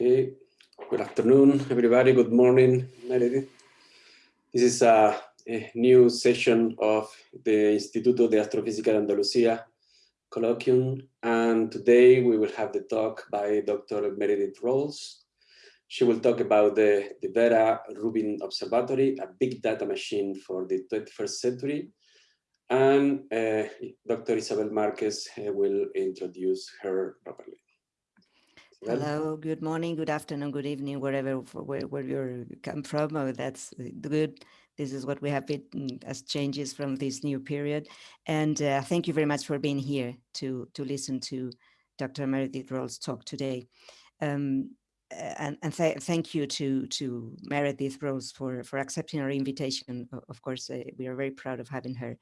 Okay, good afternoon, everybody. Good morning, Meredith. This is a, a new session of the Instituto de Astrofísica de Andalucía colloquium, and today we will have the talk by Dr. Meredith Rawls. She will talk about the, the Vera Rubin Observatory, a big data machine for the 21st century. And uh, Dr. Isabel Marquez uh, will introduce her properly. Hello, good morning, good afternoon, good evening, wherever where, where you come from. Oh, that's good. This is what we have been mm, as changes from this new period. And uh, thank you very much for being here to, to listen to Dr. Meredith Rawls talk today. Um, and, and th thank you to to Meredith Rawls for for accepting our invitation. Of course, uh, we are very proud of having her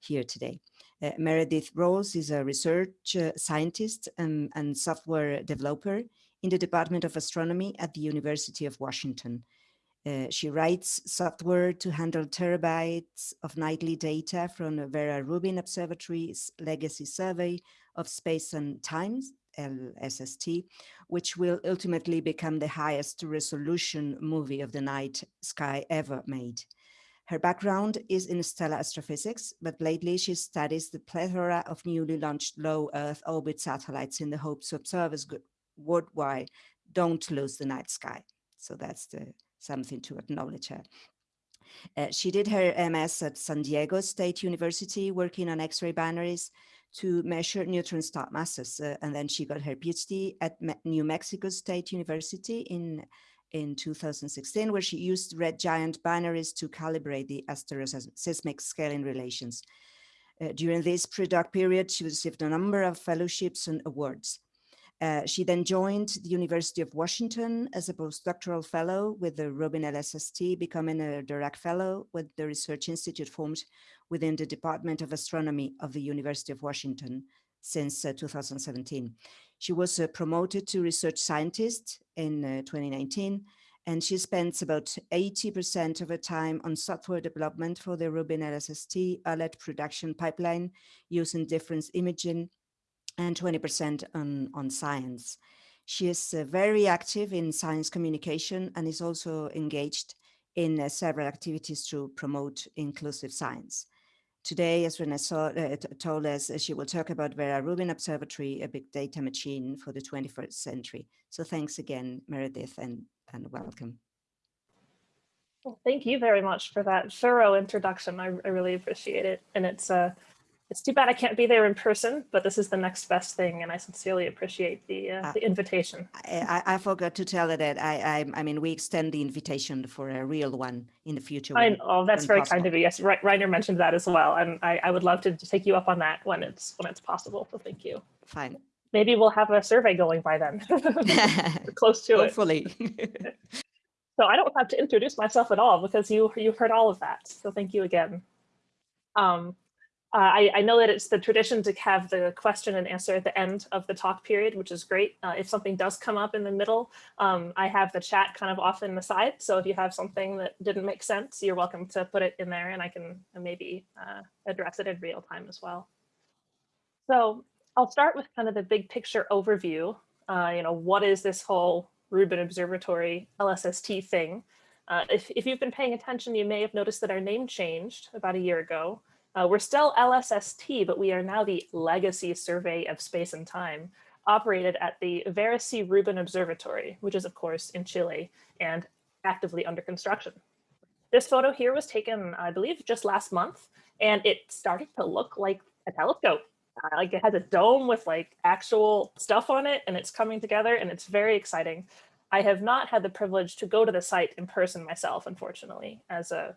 here today. Uh, Meredith Rawls is a research uh, scientist and, and, software developer in the Department of Astronomy at the University of Washington. Uh, she writes software to handle terabytes of nightly data from Vera Rubin Observatory's legacy survey of space and times, LSST, which will ultimately become the highest resolution movie of the night sky ever made. Her background is in stellar astrophysics, but lately she studies the plethora of newly launched low Earth orbit satellites in the hopes observers worldwide don't lose the night sky. So that's the, something to acknowledge her. Uh, she did her MS at San Diego State University, working on X-ray binaries to measure neutron star masses. Uh, and then she got her PhD at Me New Mexico State University in in 2016, where she used red giant binaries to calibrate the asteroseismic scaling relations. Uh, during this pre-doc period, she received a number of fellowships and awards. Uh, she then joined the University of Washington as a postdoctoral fellow with the Rubin LSST, becoming a Dirac Fellow with the Research Institute formed within the Department of Astronomy of the University of Washington since uh, 2017. She was uh, promoted to research scientist in uh, 2019, and she spends about 80% of her time on software development for the Rubin LSST alert production pipeline using difference imaging and 20% on, on science. She is uh, very active in science communication and is also engaged in uh, several activities to promote inclusive science. Today, as Renee uh, told us, uh, she will talk about Vera Rubin Observatory, a big data machine for the 21st century. So thanks again, Meredith, and, and welcome. Well, thank you very much for that thorough introduction. I, I really appreciate it. And it's uh, it's too bad I can't be there in person, but this is the next best thing, and I sincerely appreciate the uh, uh, the invitation. I, I, forgot to tell her that I, I, I mean we extend the invitation for a real one in the future. I, oh, that's very possible. kind of you. Yes, Reiner mentioned that as well, and I, I would love to take you up on that when it's when it's possible. So thank you. Fine. Maybe we'll have a survey going by then. close to Hopefully. it. Hopefully. so I don't have to introduce myself at all because you you've heard all of that. So thank you again. Um, uh, I, I, know that it's the tradition to have the question and answer at the end of the talk period, which is great. Uh, if something does come up in the middle, um, I have the chat kind of off in the side. So if you have something that didn't make sense, you're welcome to put it in there and I can maybe uh, address it in real time as well. So I'll start with kind of the big picture overview. Uh, you know, what is this whole Rubin Observatory LSST thing? Uh, if, if you've been paying attention, you may have noticed that our name changed about a year ago. Uh, we're still LSST, but we are now the Legacy Survey of Space and Time, operated at the Vera C. Rubin Observatory, which is of course in Chile and actively under construction. This photo here was taken, I believe, just last month, and it started to look like a telescope. Uh, like it has a dome with like actual stuff on it and it's coming together and it's very exciting. I have not had the privilege to go to the site in person myself, unfortunately, as a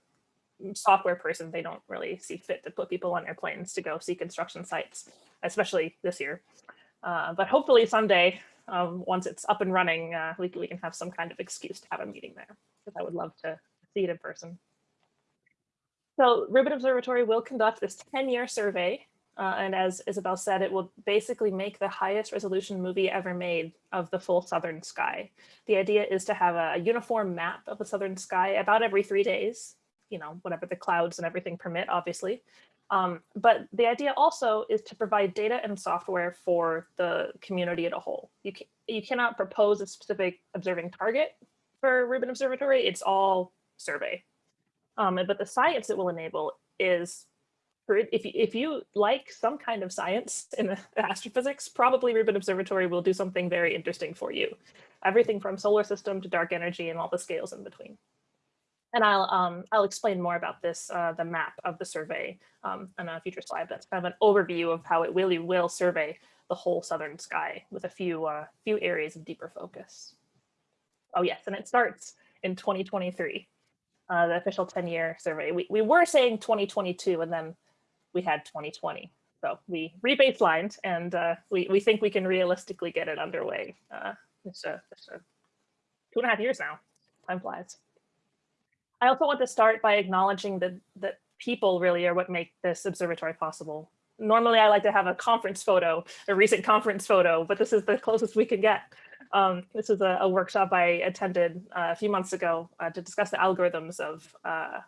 software person, they don't really see fit to put people on airplanes to go see construction sites, especially this year. Uh, but hopefully someday, um, once it's up and running, uh, we, we can have some kind of excuse to have a meeting there because I would love to see it in person. So Rubin Observatory will conduct this 10-year survey. Uh, and as Isabel said, it will basically make the highest resolution movie ever made of the full southern sky. The idea is to have a uniform map of the southern sky about every three days you know, whatever the clouds and everything permit, obviously. Um, but the idea also is to provide data and software for the community as a whole. You, you cannot propose a specific observing target for Rubin Observatory. It's all survey. Um, but the science it will enable is if you, if you like some kind of science in astrophysics, probably Rubin Observatory will do something very interesting for you. Everything from solar system to dark energy and all the scales in between. And I'll um, I'll explain more about this, uh, the map of the survey um, on a future slide. That's kind of an overview of how it really will survey the whole southern sky with a few uh, few areas of deeper focus. Oh yes, and it starts in 2023, uh, the official 10-year survey. We, we were saying 2022 and then we had 2020. So we rebaselined and uh, we, we think we can realistically get it underway. Uh, it's, a, it's a two and a half years now, time flies. I also want to start by acknowledging that, that people really are what make this observatory possible. Normally I like to have a conference photo, a recent conference photo, but this is the closest we can get. Um, this is a, a, workshop I attended uh, a few months ago uh, to discuss the algorithms of uh,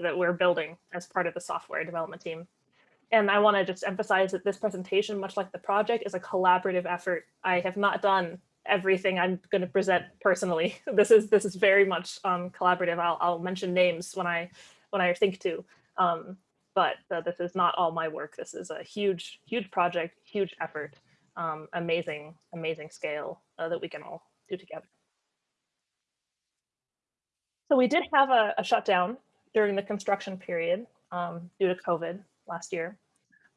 that we're building as part of the software development team. And I want to just emphasize that this presentation, much like the project, is a collaborative effort. I have not done everything I'm going to present personally. This is this is very much um, collaborative. I'll, I'll mention names when I when I think to, um, but uh, this is not all my work. This is a huge huge project, huge effort, um, amazing amazing scale uh, that we can all do together. So we did have a, a shutdown during the construction period um, due to COVID last year.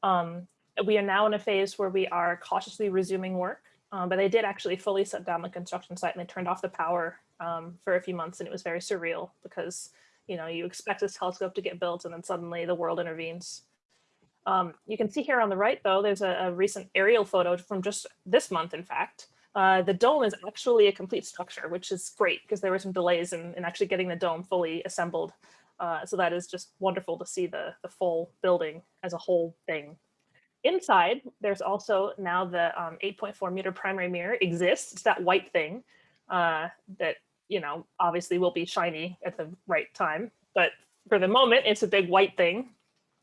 Um, we are now in a phase where we are cautiously resuming work, um, but they did actually fully shut down the construction site and they turned off the power um, for a few months and it was very surreal because you know you expect this telescope to get built and then suddenly the world intervenes. Um, you can see here on the right though, there's a, a recent aerial photo from just this month in fact. Uh, the dome is actually a complete structure, which is great because there were some delays in, in actually getting the dome fully assembled. Uh, so that is just wonderful to see the, the full building as a whole thing. Inside, there's also now the 8.4 um, meter primary mirror exists. It's that white thing uh, that, you know, obviously will be shiny at the right time. But for the moment, it's a big white thing.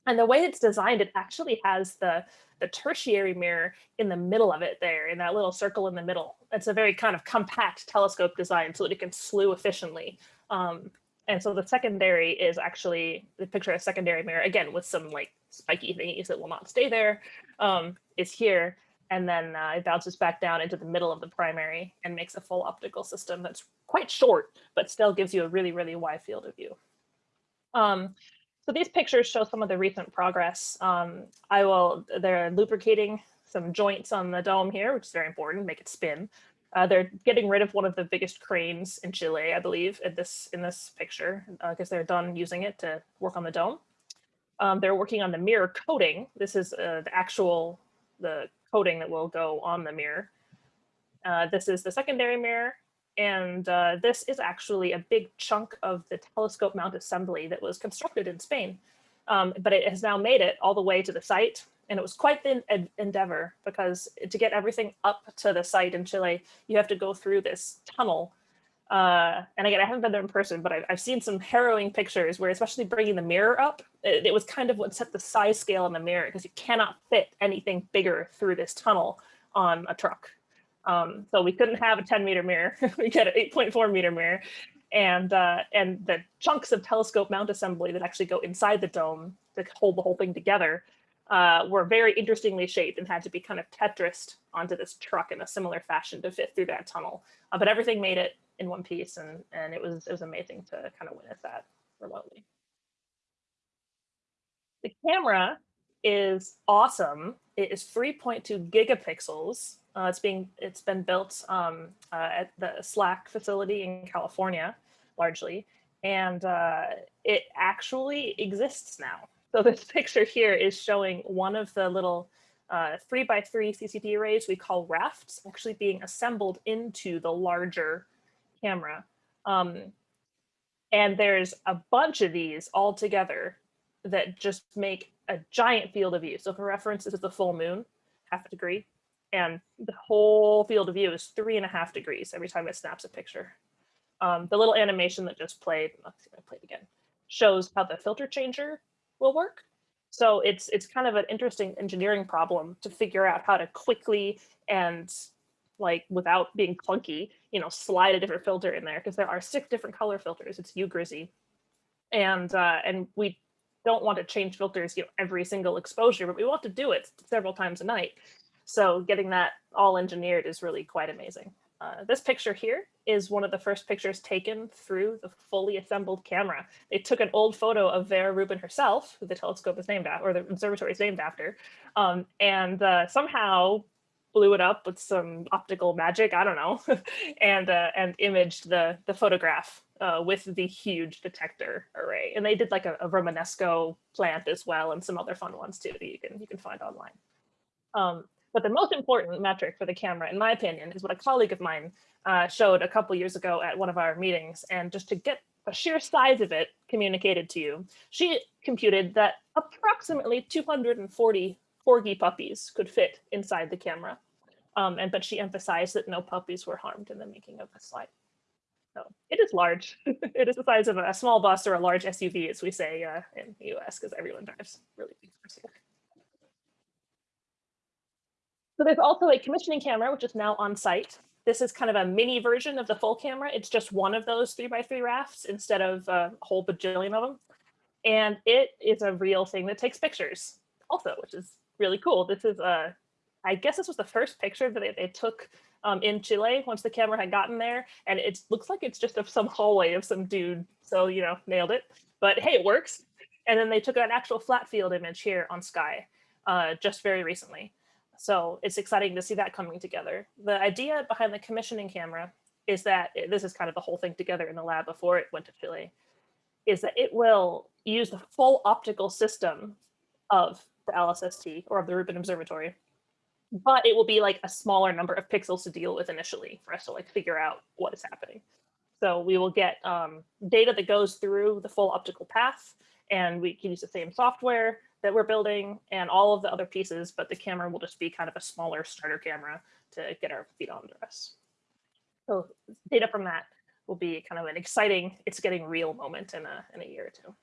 And the way it's designed, it actually has the, the tertiary mirror in the middle of it there, in that little circle in the middle. It's a very kind of compact telescope design so that it can slew efficiently. Um, and so the secondary is actually the picture of a secondary mirror, again, with some like spiky thingies that will not stay there, um, is here. And then uh, it bounces back down into the middle of the primary and makes a full optical system that's quite short, but still gives you a really, really wide field of view. Um, so these pictures show some of the recent progress. Um, I will, they're lubricating some joints on the dome here, which is very important, make it spin. Uh, they're getting rid of one of the biggest cranes in Chile, I believe, in this in this picture, because uh, they're done using it to work on the dome. Um, they're working on the mirror coating. This is uh, the actual the coating that will go on the mirror. Uh, this is the secondary mirror, and uh, this is actually a big chunk of the telescope mount assembly that was constructed in Spain. Um, but it has now made it all the way to the site and it was quite the endeavor because to get everything up to the site in Chile, you have to go through this tunnel. Uh, and again, I haven't been there in person, but I've, I've, seen some harrowing pictures where especially bringing the mirror up, it, it was kind of what set the size scale on the mirror because you cannot fit anything bigger through this tunnel on a truck. Um, so we couldn't have a 10 meter mirror, we get an 8.4 meter mirror. And, uh, and the chunks of telescope mount assembly that actually go inside the dome to hold the whole thing together uh, were very interestingly shaped and had to be kind of tetrised onto this truck in a similar fashion to fit through that tunnel. Uh, but everything made it in one piece and, and it was it was amazing to kind of witness that remotely. The camera is awesome. It is 3.2 gigapixels. Uh, it's being it's been built um, uh, at the SLAC facility in California, largely, and uh, it actually exists now. So this picture here is showing one of the little uh, three by three CCD arrays we call rafts actually being assembled into the larger camera. Um, and there's a bunch of these all together that just make a giant field of view. So for reference, this is the full moon, half a degree, and the whole field of view is three and a half degrees every time it snaps a picture. Um, the little animation that just played, let's see if I played again, shows how the filter changer will work. So it's it's kind of an interesting engineering problem to figure out how to quickly and like without being clunky, you know, slide a different filter in there because there are six different color filters. It's UGRIZY. And uh, and we don't want to change filters you know, every single exposure, but we want to do it several times a night. So getting that all engineered is really quite amazing. Uh, this picture here is one of the first pictures taken through the fully assembled camera. They took an old photo of Vera Rubin herself, who the telescope is named after, or the observatory is named after, um, and uh, somehow blew it up with some optical magic, I don't know, and uh, and imaged the the photograph uh, with the huge detector array. And they did like a, a Romanesco plant as well, and some other fun ones too that you can you can find online. Um, but the most important metric for the camera, in my opinion, is what a colleague of mine uh, showed a couple years ago at one of our meetings. And just to get a sheer size of it communicated to you, she computed that approximately 240 corgi puppies could fit inside the camera. Um, and but she emphasized that no puppies were harmed in the making of the slide. So it is large. it is the size of a small bus or a large SUV, as we say uh, in the US, because everyone drives really big cars. So there's also a commissioning camera, which is now on site. This is kind of a mini version of the full camera. It's just one of those three by three rafts instead of a whole bajillion of them. And it is a real thing that takes pictures also, which is really cool. This is a, I guess this was the first picture that they, took um, in Chile once the camera had gotten there. And it looks like it's just of some hallway of some dude. So, you know, nailed it. But hey, it works. And then they took an actual flat field image here on Sky uh, just very recently. So it's exciting to see that coming together. The idea behind the commissioning camera is that it, this is kind of the whole thing together in the lab before it went to Chile, is that it will use the full optical system of the LSST or of the Rubin Observatory, but it will be like a smaller number of pixels to deal with initially for us to like figure out what is happening. So we will get um, data that goes through the full optical path and we can use the same software that we're building and all of the other pieces, but the camera will just be kind of a smaller starter camera to get our feet under us. So data from that will be kind of an exciting, it's getting real moment in a, in a year or two.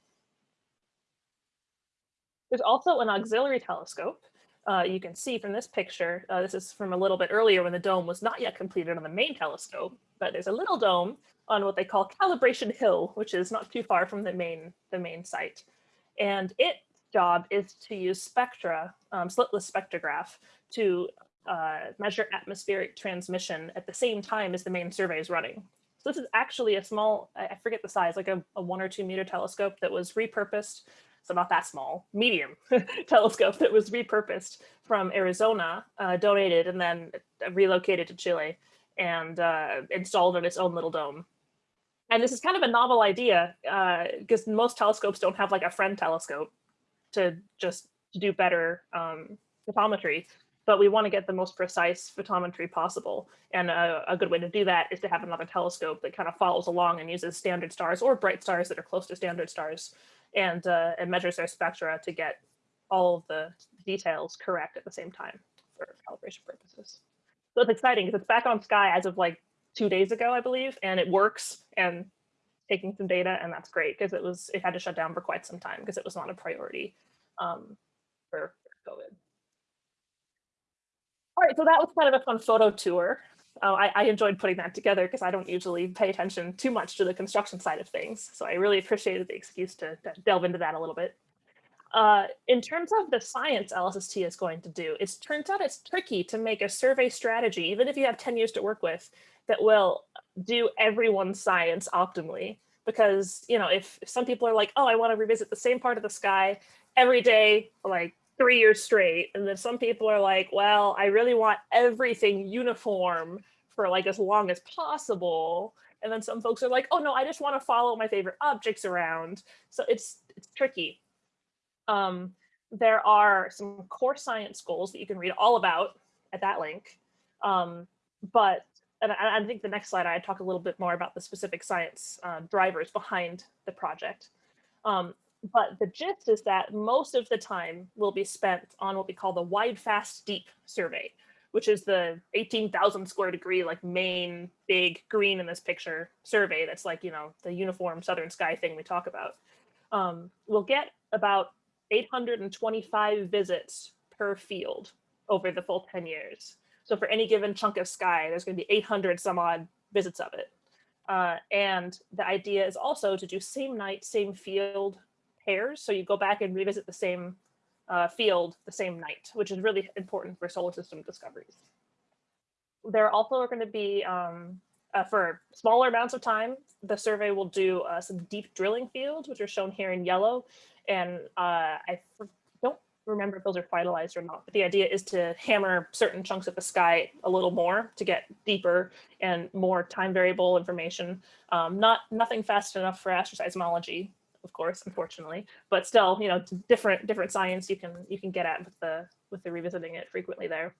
There's also an auxiliary telescope. Uh, you can see from this picture, uh, this is from a little bit earlier when the dome was not yet completed on the main telescope, but there's a little dome on what they call Calibration Hill, which is not too far from the main, the main site. And it job is to use spectra, um, slitless spectrograph, to uh, measure atmospheric transmission at the same time as the main survey is running. So this is actually a small, I forget the size, like a, a one or two meter telescope that was repurposed. So not that small, medium telescope that was repurposed from Arizona, uh, donated and then relocated to Chile and uh, installed in its own little dome. And this is kind of a novel idea because uh, most telescopes don't have like a friend telescope to just do better um, photometry, but we want to get the most precise photometry possible. And a, a, good way to do that is to have another telescope that kind of follows along and uses standard stars or bright stars that are close to standard stars and, uh, and measures their spectra to get all of the details correct at the same time for calibration purposes. So it's exciting because it's back on Sky as of like two days ago, I believe, and it works and taking some data and that's great because it was it had to shut down for quite some time because it was not a priority um, for, COVID. All right, so that was kind of a fun photo tour. Uh, I, I, enjoyed putting that together because I don't usually pay attention too much to the construction side of things. So I really appreciated the excuse to, to delve into that a little bit. Uh, in terms of the science LSST is going to do, it turns out it's tricky to make a survey strategy, even if you have 10 years to work with, that will do everyone's science optimally. Because, you know, if, if some people are like, oh, I want to revisit the same part of the sky every day like three years straight. And then some people are like, well, I really want everything uniform for like as long as possible. And then some folks are like, oh no, I just want to follow my favorite objects around. So it's it's tricky. Um, there are some core science goals that you can read all about at that link. Um, but and I, I, think the next slide, I talk a little bit more about the specific science uh, drivers behind the project. Um, but the gist is that most of the time will be spent on what we call the wide, fast, deep survey, which is the 18,000 square degree, like main big green in this picture survey. That's like, you know, the uniform Southern sky thing we talk about. Um, we'll get about 825 visits per field over the full 10 years. So for any given chunk of sky, there's going to be 800 some odd visits of it. Uh, and the idea is also to do same night, same field pairs. So you go back and revisit the same uh, field the same night, which is really important for solar system discoveries. There also are going to be, um, uh, for smaller amounts of time, the survey will do uh, some deep drilling fields, which are shown here in yellow. And uh, I remember if those are finalized or not, but the idea is to hammer certain chunks of the sky a little more to get deeper and more time variable information. Um, not Nothing fast enough for astroseismology, of course, unfortunately, but still, you know, different different science you can you can get at with the with the revisiting it frequently there.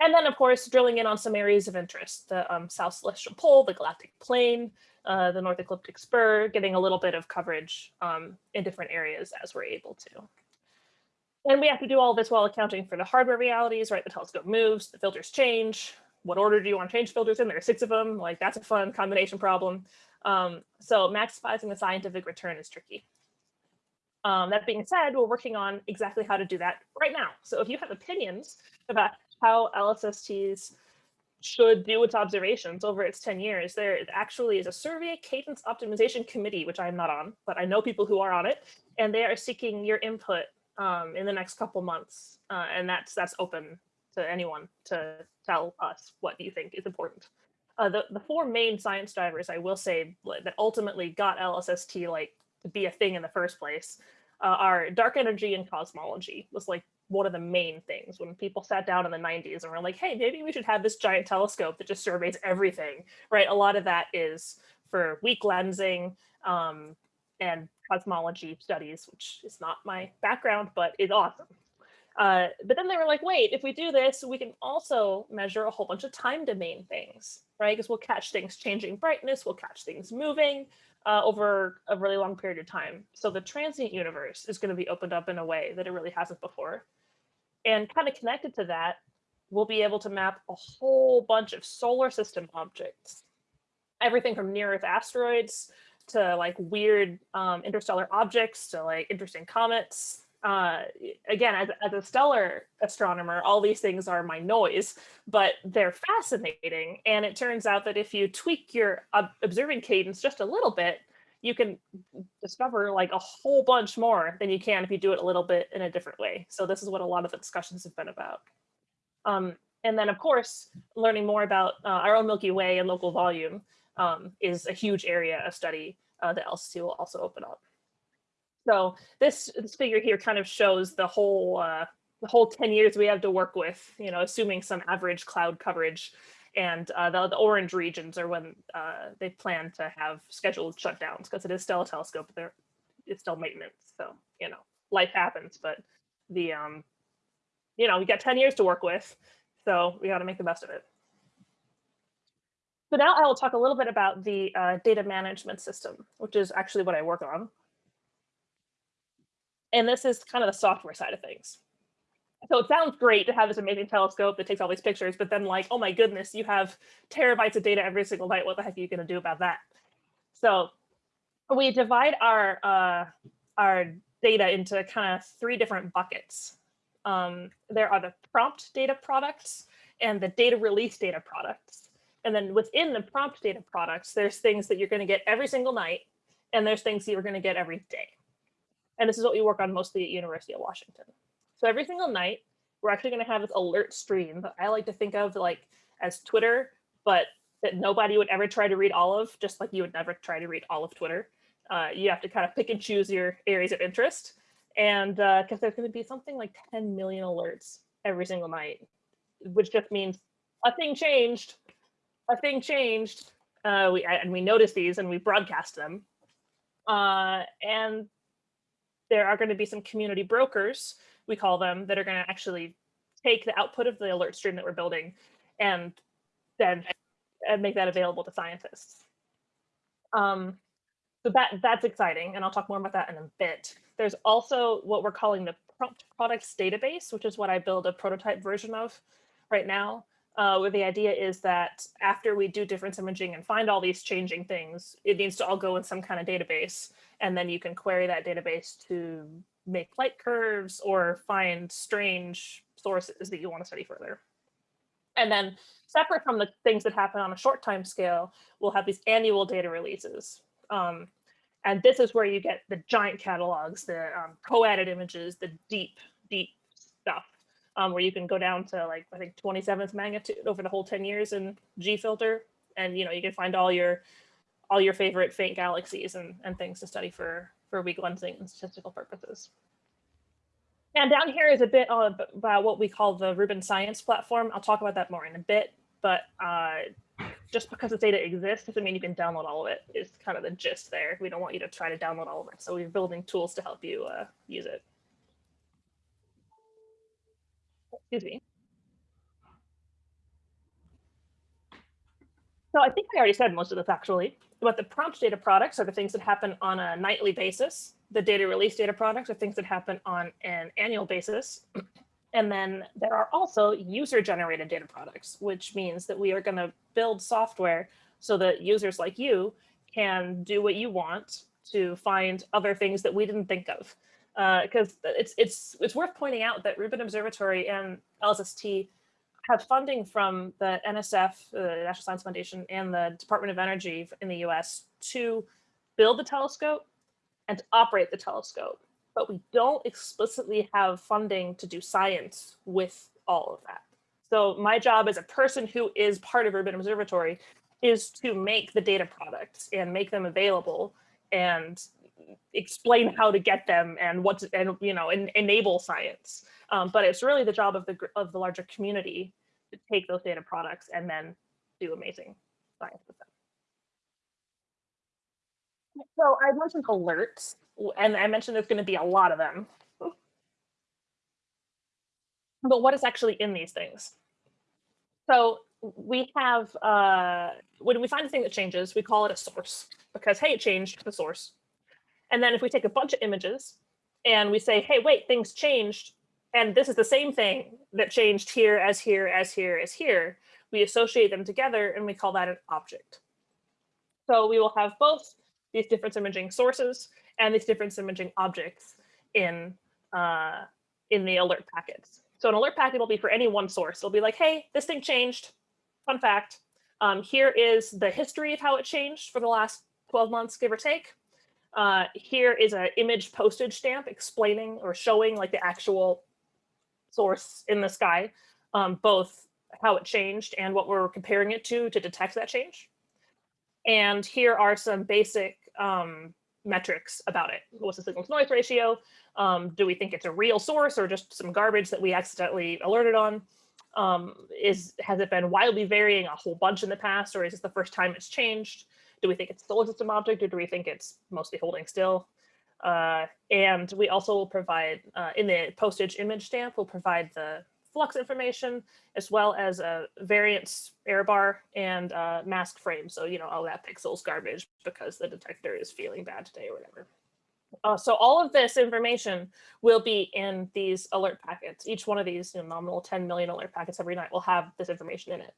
And then, of course, drilling in on some areas of interest, the um, South Celestial Pole, the Galactic Plane, uh, the North Ecliptic Spur, getting a little bit of coverage um, in different areas as we're able to. And we have to do all this while accounting for the hardware realities, right? The telescope moves, the filters change. What order do you want to change filters in? There are six of them. Like that's a fun combination problem. Um, so maximizing the scientific return is tricky. Um, that being said, we're working on exactly how to do that right now. So if you have opinions about how LSSTs should do its observations over its 10 years, there actually is a survey cadence optimization committee, which I'm not on, but I know people who are on it, and they are seeking your input um, in the next couple months. Uh, and that's that's open to anyone to tell us what you think is important. Uh, the, the four main science drivers, I will say, that ultimately got LSST like to be a thing in the first place uh, are dark energy and cosmology was like one of the main things when people sat down in the 90s and were like, hey, maybe we should have this giant telescope that just surveys everything, right? A lot of that is for weak lensing um, and cosmology studies, which is not my background, but is awesome. Uh, but then they were like, wait, if we do this, we can also measure a whole bunch of time domain things, right? Because we'll catch things changing brightness, we'll catch things moving uh, over a really long period of time. So the transient universe is going to be opened up in a way that it really hasn't before. And kind of connected to that, we'll be able to map a whole bunch of solar system objects. Everything from near Earth asteroids to like weird um, interstellar objects to like interesting comets uh, again, as, as a stellar astronomer, all these things are my noise, but they're fascinating. And it turns out that if you tweak your observing cadence just a little bit, you can discover like a whole bunch more than you can if you do it a little bit in a different way. So this is what a lot of the discussions have been about. Um, and then of course, learning more about uh, our own Milky Way and local volume um, is a huge area of study uh, that LSST will also open up. So this, this figure here kind of shows the whole uh, the whole 10 years we have to work with, you know, assuming some average cloud coverage. And uh, the, the orange regions are when uh, they plan to have scheduled shutdowns because it is still a telescope, but it's still maintenance. So, you know, life happens, but the, um, you know, we got 10 years to work with. So we got to make the best of it. So now I will talk a little bit about the uh, data management system, which is actually what I work on. And this is kind of the software side of things. So it sounds great to have this amazing telescope that takes all these pictures, but then like, oh my goodness, you have terabytes of data every single night. What the heck are you going to do about that? So we divide our uh, our data into kind of three different buckets. Um, there are the prompt data products and the data release data products. And then within the prompt data products, there's things that you're going to get every single night, and there's things that you're going to get every day. And this is what we work on mostly at University of Washington. So every single night, we're actually going to have this alert stream that I like to think of like as Twitter, but that nobody would ever try to read all of, just like you would never try to read all of Twitter. Uh, you have to kind of pick and choose your areas of interest. And because uh, there's going to be something like 10 million alerts every single night, which just means a thing changed, a thing changed. Uh, we and we notice these and we broadcast them. Uh, and there are going to be some community brokers, we call them, that are going to actually take the output of the alert stream that we're building and then and make that available to scientists. Um, so that that's exciting, and I'll talk more about that in a bit. There's also what we're calling the prompt products database, which is what I build a prototype version of right now, uh, where the idea is that after we do difference imaging and find all these changing things, it needs to all go in some kind of database and then you can query that database to make light curves or find strange sources that you want to study further. And then separate from the things that happen on a short time scale, we'll have these annual data releases. Um, and this is where you get the giant catalogs, the um, co-added images, the deep, deep um, where you can go down to like, I think 27th magnitude over the whole 10 years in G-filter. And, you know, you can find all your all your favorite faint galaxies and, and things to study for, for weak lensing and statistical purposes. And down here is a bit about what we call the Rubin Science Platform. I'll talk about that more in a bit, but uh, just because the data exists doesn't mean you can download all of. It's kind of the gist there. We don't want you to try to download all of it. So we're building tools to help you uh, use it. Excuse me. So I think I already said most of this actually, but the prompt data products are the things that happen on a nightly basis. The data release data products are things that happen on an annual basis. And then there are also user generated data products, which means that we are going to build software so that users like you can do what you want to find other things that we didn't think of. Because uh, it's, it's, it's worth pointing out that Rubin Observatory and LSST have funding from the NSF, the National Science Foundation, and the Department of Energy in the US to build the telescope and to operate the telescope. But we don't explicitly have funding to do science with all of that. So my job as a person who is part of Rubin Observatory is to make the data products and make them available and explain how to get them and what and you know and enable science. Um, but it's really the job of the of the larger community to take those data products and then do amazing science with them. So I mentioned alerts, and I mentioned there's going to be a lot of them. But what is actually in these things? So we have, uh, when we find a thing that changes, we call it a source because, hey, it changed the source. And then if we take a bunch of images and we say, hey, wait, things changed, and this is the same thing that changed here as here as here as here. We associate them together and we call that an object. So we will have both these difference imaging sources and these difference imaging objects in, uh, in the alert packets. So an alert packet will be for any one source. It'll be like, hey, this thing changed. Fun fact. Um, here is the history of how it changed for the last 12 months, give or take. Uh, here is an image postage stamp explaining or showing like the actual source in the sky, um, both how it changed and what we're comparing it to to detect that change. And here are some basic um, metrics about it. What's the signal to noise ratio? Um, do we think it's a real source or just some garbage that we accidentally alerted on? Um, is Has it been wildly varying a whole bunch in the past or is this the first time it's changed? Do we think it's solar system object or do we think it's mostly holding still? Uh, and we also will provide, uh, in the postage image stamp, we'll provide the flux information as well as a variance error bar and a mask frame. So, you know, all that pixel's garbage because the detector is feeling bad today or whatever. Uh, so all of this information will be in these alert packets. Each one of these you know, nominal 10 million alert packets every night will have this information in it.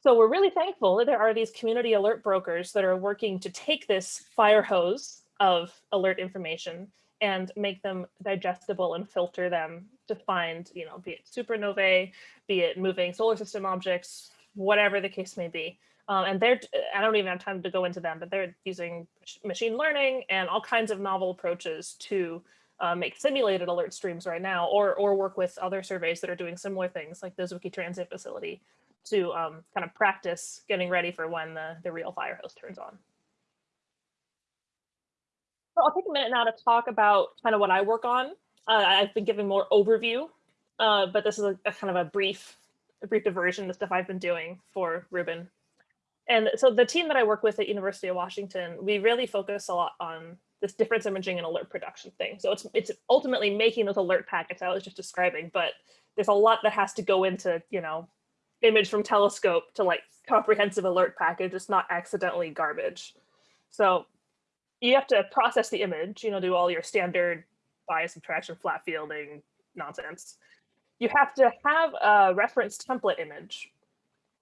So we're really thankful that there are these community alert brokers that are working to take this fire hose of alert information and make them digestible and filter them to find, you know, be it supernovae, be it moving solar system objects, whatever the case may be. Um, and they're, I don't even have time to go into them, but they're using machine learning and all kinds of novel approaches to uh, make simulated alert streams right now, or, or work with other surveys that are doing similar things like the Zwicky Transient Facility to um, kind of practice getting ready for when the, the real fire hose turns on. So I'll take a minute now to talk about kind of what I work on. Uh, I've been giving more overview, uh, but this is a, a, kind of a brief, a brief diversion, the stuff I've been doing for Rubin. And so the team that I work with at University of Washington, we really focus a lot on this difference imaging and alert production thing. So it's it's ultimately making those alert packets I was just describing, but there's a lot that has to go into, you know, image from telescope to like comprehensive alert package. It's not accidentally garbage. So you have to process the image, you know, do all your standard bias subtraction, flat fielding nonsense. You have to have a reference template image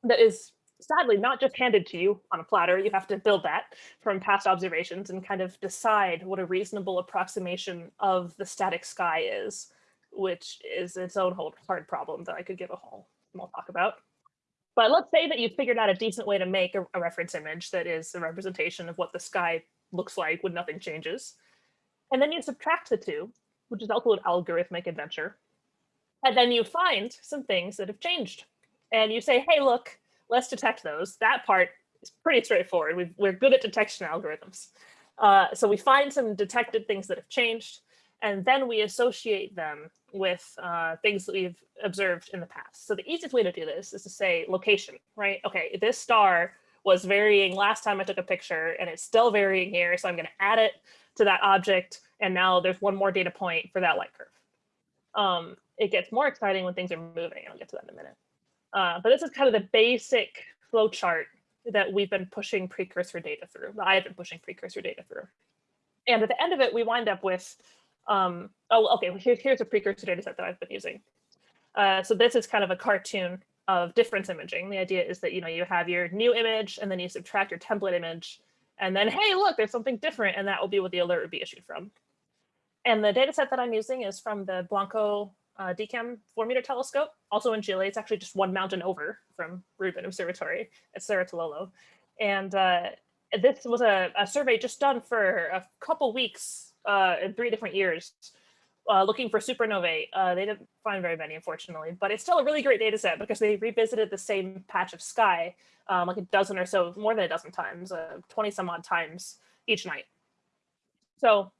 that is sadly not just handed to you on a platter. You have to build that from past observations and kind of decide what a reasonable approximation of the static sky is, which is its own whole hard problem that I could give a whole talk about. But let's say that you figured out a decent way to make a, a reference image that is a representation of what the sky looks like when nothing changes. And then you subtract the two, which is also an algorithmic adventure. And then you find some things that have changed. And you say, hey, look, let's detect those. That part is pretty straightforward. we are good at detection algorithms. Uh, so we find some detected things that have changed, and then we associate them with uh, things that we've observed in the past. So the easiest way to do this is to say location, right? Okay, this star was varying last time I took a picture and it's still varying here. So I'm gonna add it to that object. And now there's one more data point for that light curve. Um, it gets more exciting when things are moving. I'll get to that in a minute. Uh, but this is kind of the basic flow chart that we've been pushing precursor data through, that I've been pushing precursor data through. And at the end of it, we wind up with, um, oh, okay, well, here, here's a precursor data set that I've been using. Uh, so this is kind of a cartoon of difference imaging. The idea is that, you know, you have your new image and then you subtract your template image and then, hey, look, there's something different. And that will be what the alert would be issued from. And the data set that I'm using is from the Blanco uh, DECam 4 meter telescope, also in Chile. It's actually just one mountain over from Rubin Observatory at Cerro Tololo. And uh, this was a, a, survey just done for a couple weeks uh, in three different years, uh, looking for supernovae. Uh, they didn't find very many, unfortunately, but it's still a really great data set because they revisited the same patch of sky um, like a dozen or so, more than a dozen times, uh, 20 some odd times each night. So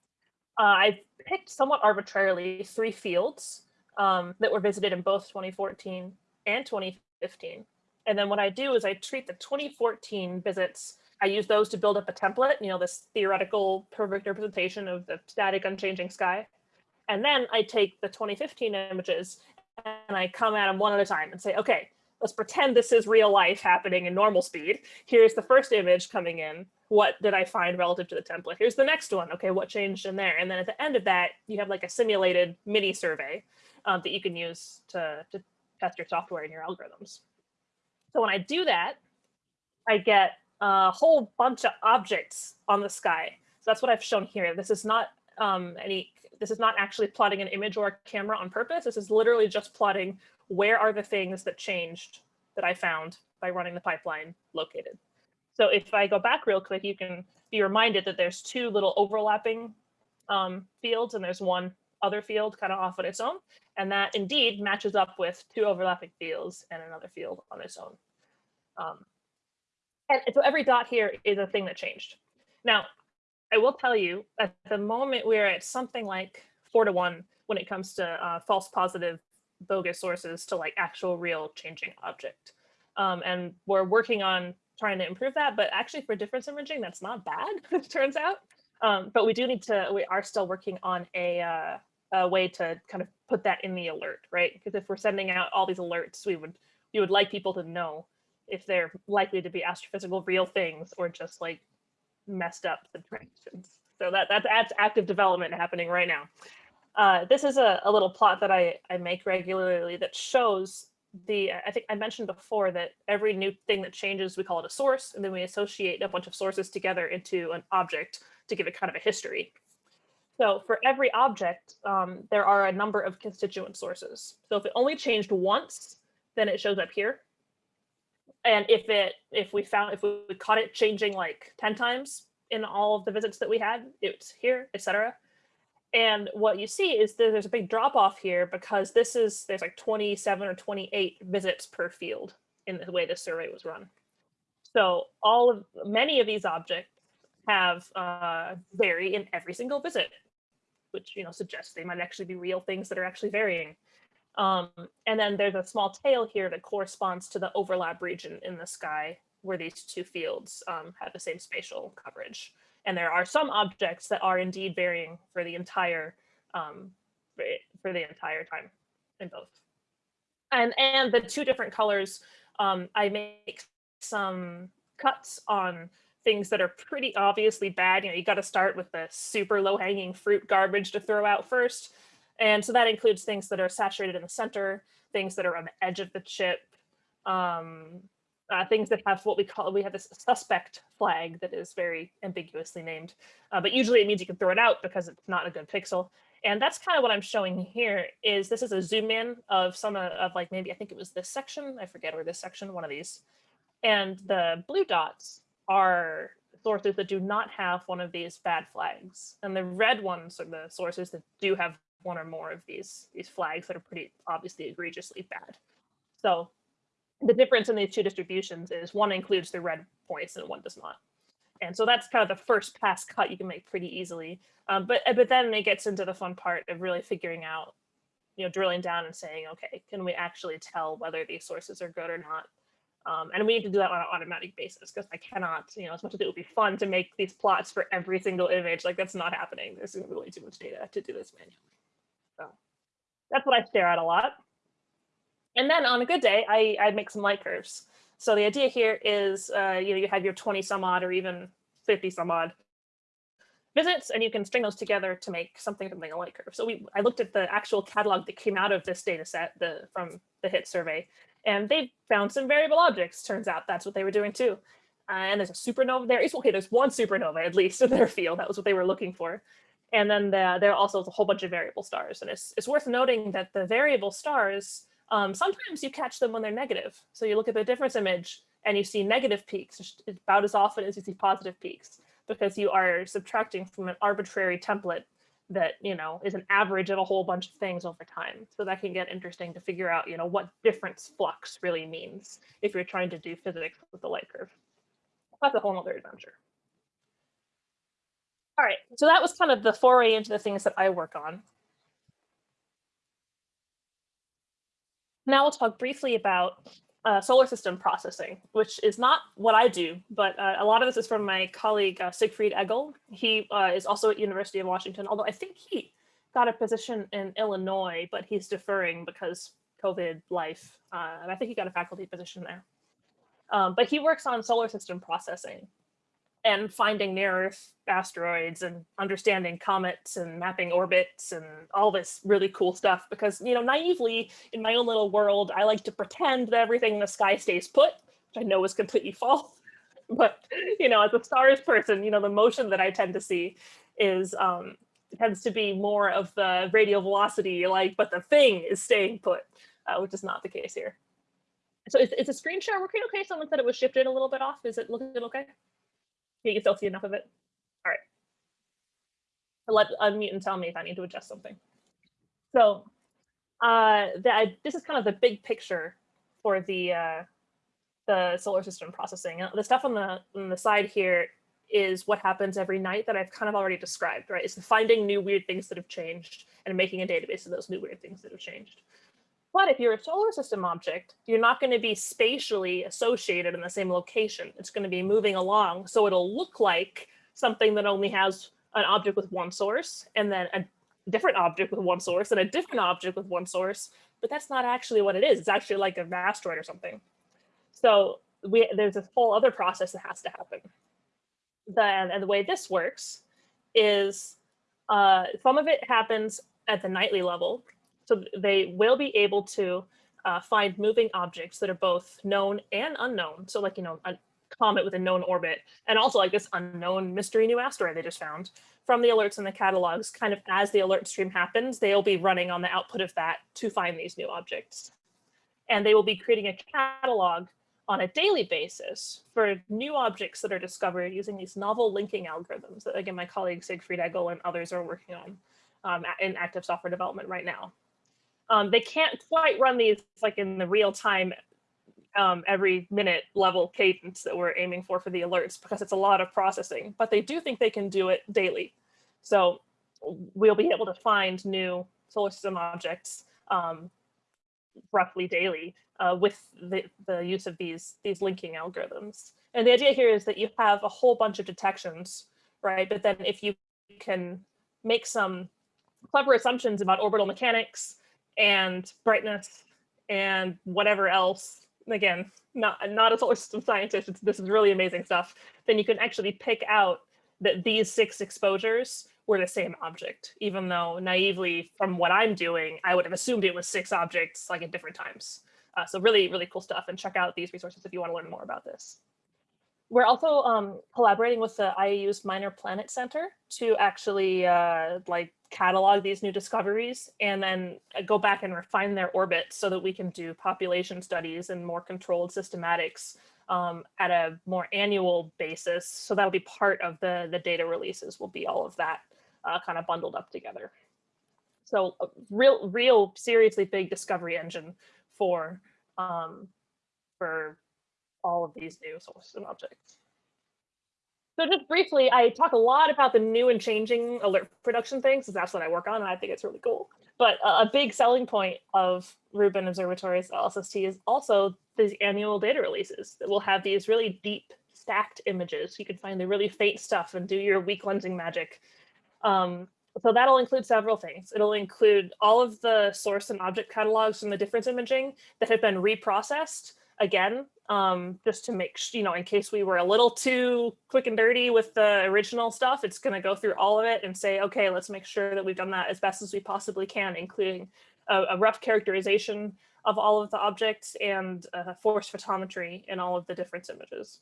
uh, I picked somewhat arbitrarily three fields um, that were visited in both 2014 and 2015. And then what I do is I treat the 2014 visits, I use those to build up a template, you know, this theoretical perfect representation of the static unchanging sky. And then I take the 2015 images and I come at them one at a time and say, okay, let's pretend this is real life happening in normal speed. Here's the first image coming in. What did I find relative to the template? Here's the next one. Okay, what changed in there? And then at the end of that, you have like a simulated mini survey um, that you can use to, to test your software and your algorithms. So when I do that, I get a whole bunch of objects on the sky. So that's what I've shown here. This is not um, any, this is not actually plotting an image or a camera on purpose. This is literally just plotting where are the things that changed that I found by running the pipeline located. So if I go back real quick, you can be reminded that there's two little overlapping um, fields and there's one other field kind of off on its own. And that indeed matches up with two overlapping fields and another field on its own. Um, and so every dot here is a thing that changed. Now, I will tell you at the moment we're at something like four to one when it comes to uh, false positive bogus sources to like actual real changing object. Um, and we're working on trying to improve that, but actually for difference imaging, that's not bad, it turns out. Um, but we do need to, we are still working on a, uh, a way to kind of put that in the alert, right? Because if we're sending out all these alerts, we would, we would like people to know if they're likely to be astrophysical real things or just like messed up subtractions. So that, that's, that's active development happening right now. Uh, this is a, a, little plot that I, I make regularly that shows the, I think I mentioned before that every new thing that changes, we call it a source, and then we associate a bunch of sources together into an object to give it kind of a history. So for every object, um, there are a number of constituent sources. So if it only changed once, then it shows up here. And if it, if we found, if we caught it changing like 10 times in all of the visits that we had, it's here, etc. And what you see is that there's a big drop off here because this is, there's like 27 or 28 visits per field in the way this survey was run. So all of, many of these objects have uh, vary in every single visit, which, you know, suggests they might actually be real things that are actually varying. Um, and then there's a small tail here that corresponds to the overlap region in the sky where these two fields um, have the same spatial coverage. And there are some objects that are indeed varying for the entire um, for the entire time in both. And and the two different colors, um, I make some cuts on things that are pretty obviously bad. You know, you got to start with the super low hanging fruit garbage to throw out first. And so that includes things that are saturated in the center, things that are on the edge of the chip, um, uh, things that have what we call, we have this suspect flag that is very ambiguously named, uh, but usually it means you can throw it out because it's not a good pixel. And that's kind of what I'm showing here is this is a zoom in of some uh, of like maybe I think it was this section, I forget, or this section, one of these. And the blue dots are sources that do not have one of these bad flags. And the red ones are the sources that do have one or more of these, these flags that are pretty obviously egregiously bad. So the difference in these two distributions is one includes the red points and one does not. And so that's kind of the first pass cut you can make pretty easily. Um, but but then it gets into the fun part of really figuring out, you know, drilling down and saying, okay, can we actually tell whether these sources are good or not? Um, and we need to do that on an automatic basis because I cannot, you know, as much as it would be fun to make these plots for every single image, like that's not happening. There's really too much data to do this manually. That's what I stare at a lot. And then on a good day, I, I make some light curves. So the idea here is, uh, you know, you have your 20 some odd or even 50 some odd visits, and you can string those together to make something something a light curve. So we, I looked at the actual catalog that came out of this data set the, from the HIT survey, and they found some variable objects. Turns out that's what they were doing too. Uh, and there's a supernova there. Okay, there's one supernova at least in their field. That was what they were looking for. And then the, there are also a whole bunch of variable stars. And it's, it's worth noting that the variable stars um, sometimes you catch them when they're negative. So you look at the difference image and you see negative peaks about as often as you see positive peaks because you are subtracting from an arbitrary template that, you know, is an average of a whole bunch of things over time. So that can get interesting to figure out, you know, what difference flux really means if you're trying to do physics with the light curve. That's a whole other adventure. All right, so that was kind of the foray into the things that I work on. Now we'll talk briefly about uh, solar system processing, which is not what I do, but uh, a lot of this is from my colleague uh, Siegfried Eggl. He uh, is also at University of Washington, although I think he got a position in Illinois, but he's deferring because COVID life, uh, and I think he got a faculty position there. Um, but he works on solar system processing and finding near Earth asteroids and understanding comets and mapping orbits and all this really cool stuff because, you know, naively in my own little world, I like to pretend that everything in the sky stays put, which I know is completely false. But, you know, as a stars person, you know, the motion that I tend to see is um, tends to be more of the radial velocity, like, but the thing is staying put, uh, which is not the case here. So is, is the screen share working okay? Someone said it was shifted a little bit off. Is it looking okay? You still see enough of it? All right. Let unmute and tell me if I need to adjust something. So uh, that this is kind of the big picture for the uh, the solar system processing. The stuff on the on the side here is what happens every night that I've kind of already described, right? It's finding new weird things that have changed and making a database of those new weird things that have changed. But if you're a solar system object, you're not going to be spatially associated in the same location. It's going to be moving along. So it'll look like something that only has an object with one source and then a different object with one source and a different object with one source. But that's not actually what it is. It's actually like an asteroid or something. So we, there's this whole other process that has to happen. Then, and the way this works is uh, some of it happens at the nightly level so they will be able to uh, find moving objects that are both known and unknown. So like, you know, a comet with a known orbit, and also like this unknown mystery new asteroid they just found from the alerts and the catalogs, kind of as the alert stream happens, they'll be running on the output of that to find these new objects. And they will be creating a catalog on a daily basis for new objects that are discovered using these novel linking algorithms that, again, my colleague Siegfried Eggl and others are working on um, in active software development right now. Um, they can't quite run these like in the real time um, every minute level cadence that we're aiming for for the alerts because it's a lot of processing, but they do think they can do it daily. So we'll be able to find new solar system objects um, roughly daily uh, with the, the use of these, these linking algorithms. And the idea here is that you have a whole bunch of detections, right? But then if you can make some clever assumptions about orbital mechanics, and brightness and whatever else, again, not, not a solar system scientist, this is really amazing stuff, then you can actually pick out that these six exposures were the same object, even though naively from what I'm doing, I would have assumed it was six objects like at different times. Uh, so really, really cool stuff and check out these resources if you want to learn more about this. We're also um, collaborating with the IAU's Minor Planet Center to actually uh, like catalog these new discoveries and then uh, go back and refine their orbits so that we can do population studies and more controlled systematics um, at a more annual basis. So that'll be part of the, the data releases will be all of that uh, kind of bundled up together. So a real, real seriously big discovery engine for, um, for all of these new sources and objects. So just briefly, I talk a lot about the new and changing alert production things, because that's what I work on, and I think it's really cool. But a big selling point of Rubin Observatory's LSST is also these annual data releases that will have these really deep stacked images. You can find the really faint stuff and do your weak lensing magic. Um, so that'll include several things. It'll include all of the source and object catalogs from the difference imaging that have been reprocessed again, um, just to make, sure, you know, in case we were a little too quick and dirty with the original stuff, it's going to go through all of it and say, okay, let's make sure that we've done that as best as we possibly can, including a, a rough characterization of all of the objects and uh, force photometry in all of the difference images.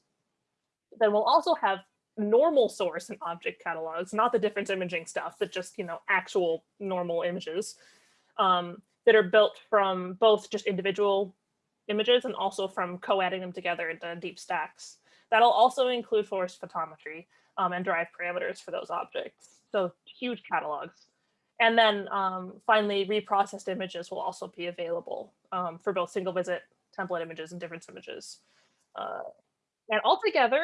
Then we'll also have normal source and object catalogs, not the difference imaging stuff, but just, you know, actual normal images um, that are built from both just individual images and also from co-adding them together into deep stacks. That'll also include force photometry um, and drive parameters for those objects. So huge catalogs. And then um, finally, reprocessed images will also be available um, for both single visit template images and difference images. Uh, and altogether,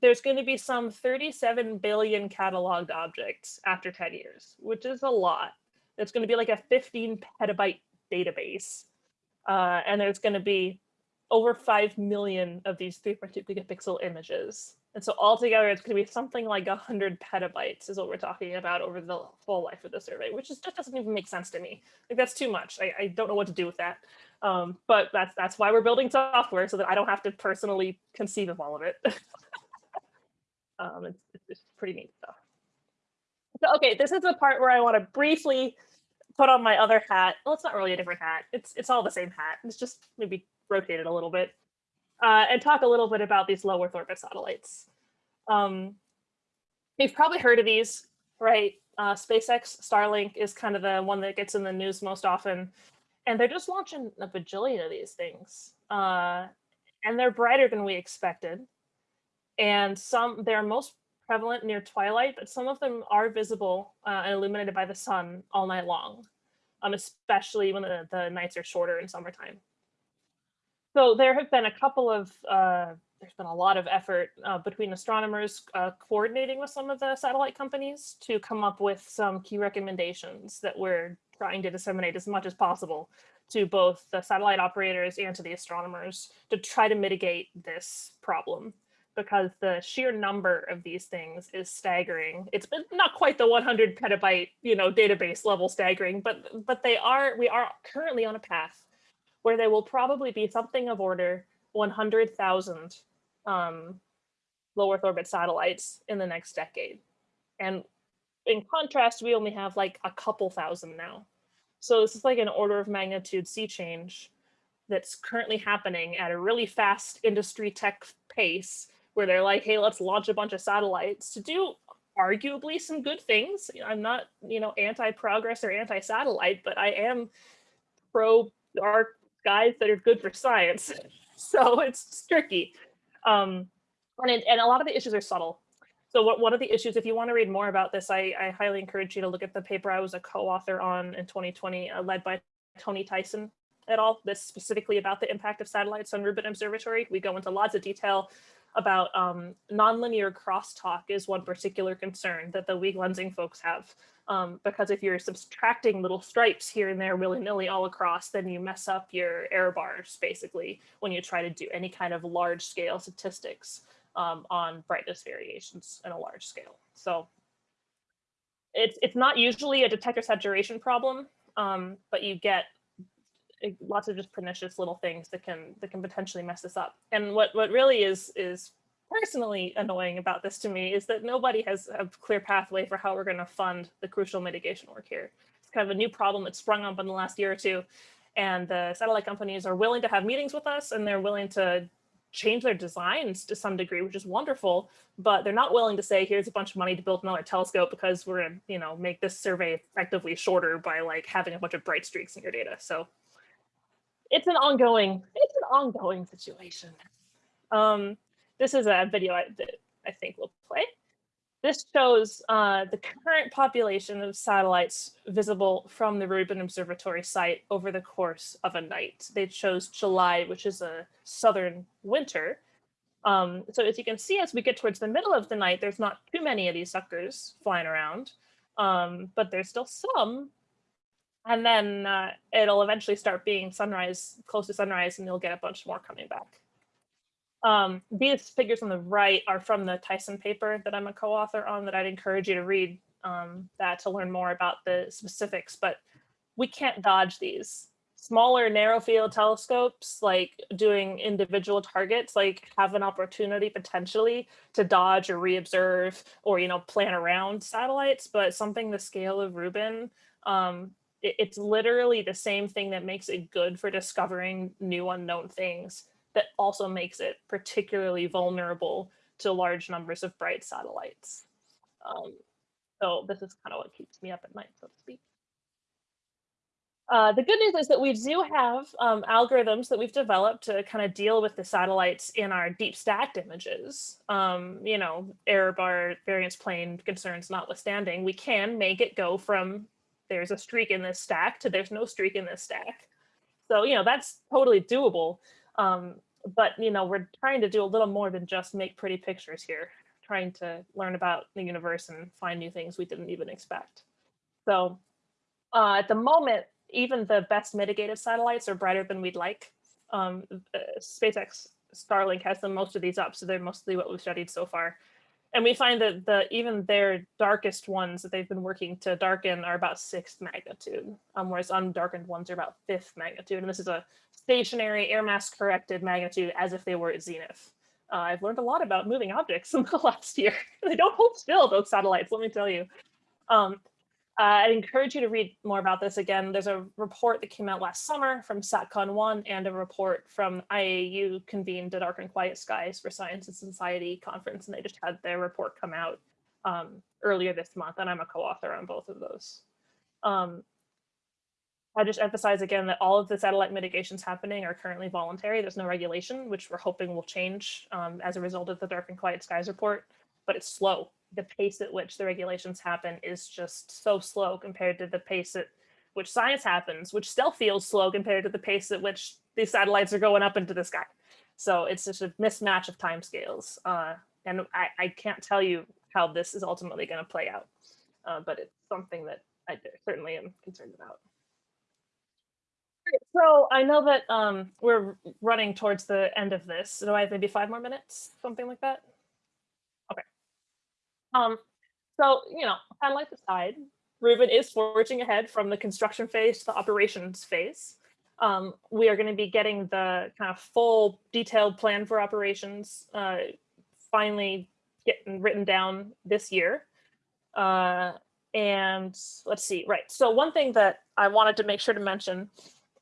there's going to be some 37 billion cataloged objects after 10 years, which is a lot. It's going to be like a 15 petabyte database. Uh, and there's going to be over 5 million of these 3.2 gigapixel images. And so altogether, it's going to be something like 100 petabytes is what we're talking about over the full life of the survey, which is, just doesn't even make sense to me. Like that's too much. I, I don't know what to do with that. Um, but that's that's why we're building software so that I don't have to personally conceive of all of it. um, it's, it's pretty neat stuff. So, okay, this is the part where I want to briefly put on my other hat. Well, it's not really a different hat. It's it's all the same hat. It's just maybe rotated a little bit. Uh, and talk a little bit about these low Earth orbit satellites. Um, you've probably heard of these, right? Uh, SpaceX Starlink is kind of the one that gets in the news most often. And they're just launching a bajillion of these things. Uh, and they're brighter than we expected. And some they're most prevalent near twilight, but some of them are visible uh, and illuminated by the sun all night long, um, especially when the, the nights are shorter in summertime. So there have been a couple of, uh, there's been a lot of effort uh, between astronomers uh, coordinating with some of the satellite companies to come up with some key recommendations that we're trying to disseminate as much as possible to both the satellite operators and to the astronomers to try to mitigate this problem because the sheer number of these things is staggering. It's not quite the 100 petabyte, you know, database level staggering, but but they are we are currently on a path where there will probably be something of order 100,000 um, low Earth orbit satellites in the next decade. And in contrast, we only have like a couple thousand now. So this is like an order of magnitude sea change that's currently happening at a really fast industry tech pace where they're like, hey, let's launch a bunch of satellites to do arguably some good things. I'm not, you know, anti-progress or anti-satellite, but I am pro our guys that are good for science. So it's tricky. Um, and, it, and a lot of the issues are subtle. So what, one of the issues, if you want to read more about this, I, I highly encourage you to look at the paper I was a co-author on in 2020, uh, led by Tony Tyson et al. This specifically about the impact of satellites on Rubin Observatory. We go into lots of detail about um, nonlinear crosstalk is one particular concern that the weak lensing folks have. Um, because if you're subtracting little stripes here and there willy-nilly all across, then you mess up your error bars basically when you try to do any kind of large scale statistics um, on brightness variations in a large scale. So it's, it's not usually a detector saturation problem, um, but you get lots of just pernicious little things that can that can potentially mess this up. And what what really is is personally annoying about this to me is that nobody has a clear pathway for how we're going to fund the crucial mitigation work here. It's kind of a new problem that sprung up in the last year or two. And the satellite companies are willing to have meetings with us and they're willing to change their designs to some degree, which is wonderful, but they're not willing to say, here's a bunch of money to build another telescope because we're gonna, you know, make this survey effectively shorter by like having a bunch of bright streaks in your data. So it's an ongoing, it's an ongoing situation. Um, this is a video I, that I think we'll play. This shows uh, the current population of satellites visible from the Rubin Observatory site over the course of a night. They chose July, which is a southern winter. Um, so as you can see, as we get towards the middle of the night, there's not too many of these suckers flying around, um, but there's still some. And then uh, it'll eventually start being sunrise, close to sunrise, and you'll get a bunch more coming back. Um, these figures on the right are from the Tyson paper that I'm a co-author on that I'd encourage you to read um, that to learn more about the specifics, but we can't dodge these. Smaller narrow field telescopes, like doing individual targets, like have an opportunity potentially to dodge or reobserve or, you know, plan around satellites, but something the scale of Rubin, um, it's literally the same thing that makes it good for discovering new unknown things that also makes it particularly vulnerable to large numbers of bright satellites. Um, so this is kind of what keeps me up at night, so to speak. Uh, the good news is that we do have um, algorithms that we've developed to kind of deal with the satellites in our deep stacked images. Um, you know, error bar variance plane concerns notwithstanding, we can make it go from there's a streak in this stack to there's no streak in this stack. So, you know, that's totally doable. Um, but you know, we're trying to do a little more than just make pretty pictures here, trying to learn about the universe and find new things we didn't even expect. So uh, at the moment, even the best mitigated satellites are brighter than we'd like. Um, uh, SpaceX Starlink has the most of these up, so they're mostly what we've studied so far. And we find that the even their darkest ones that they've been working to darken are about sixth magnitude, um, whereas undarkened ones are about fifth magnitude. And this is a stationary air mass corrected magnitude as if they were at zenith. Uh, I've learned a lot about moving objects in the last year. they don't hold still, those satellites, let me tell you. Um, uh, I'd encourage you to read more about this again. There's a report that came out last summer from SATCON 1 and a report from IAU convened at Dark and Quiet Skies for Science and Society conference, and they just had their report come out um, earlier this month, and I'm a co-author on both of those. Um, I just emphasize again that all of the satellite mitigations happening are currently voluntary. There's no regulation, which we're hoping will change um, as a result of the Dark and Quiet Skies report, but it's slow the pace at which the regulations happen is just so slow compared to the pace at which science happens, which still feels slow compared to the pace at which these satellites are going up into the sky. So it's just a mismatch of timescales. Uh, and I, I can't tell you how this is ultimately going to play out, uh, but it's something that I certainly am concerned about. So I know that um, we're running towards the end of this. Do I have maybe five more minutes, something like that? Um, so, you know, satellites aside, Rubin is forging ahead from the construction phase to the operations phase. Um, we are going to be getting the kind of full detailed plan for operations uh, finally getting written down this year. Uh, and let's see, right. So one thing that I wanted to make sure to mention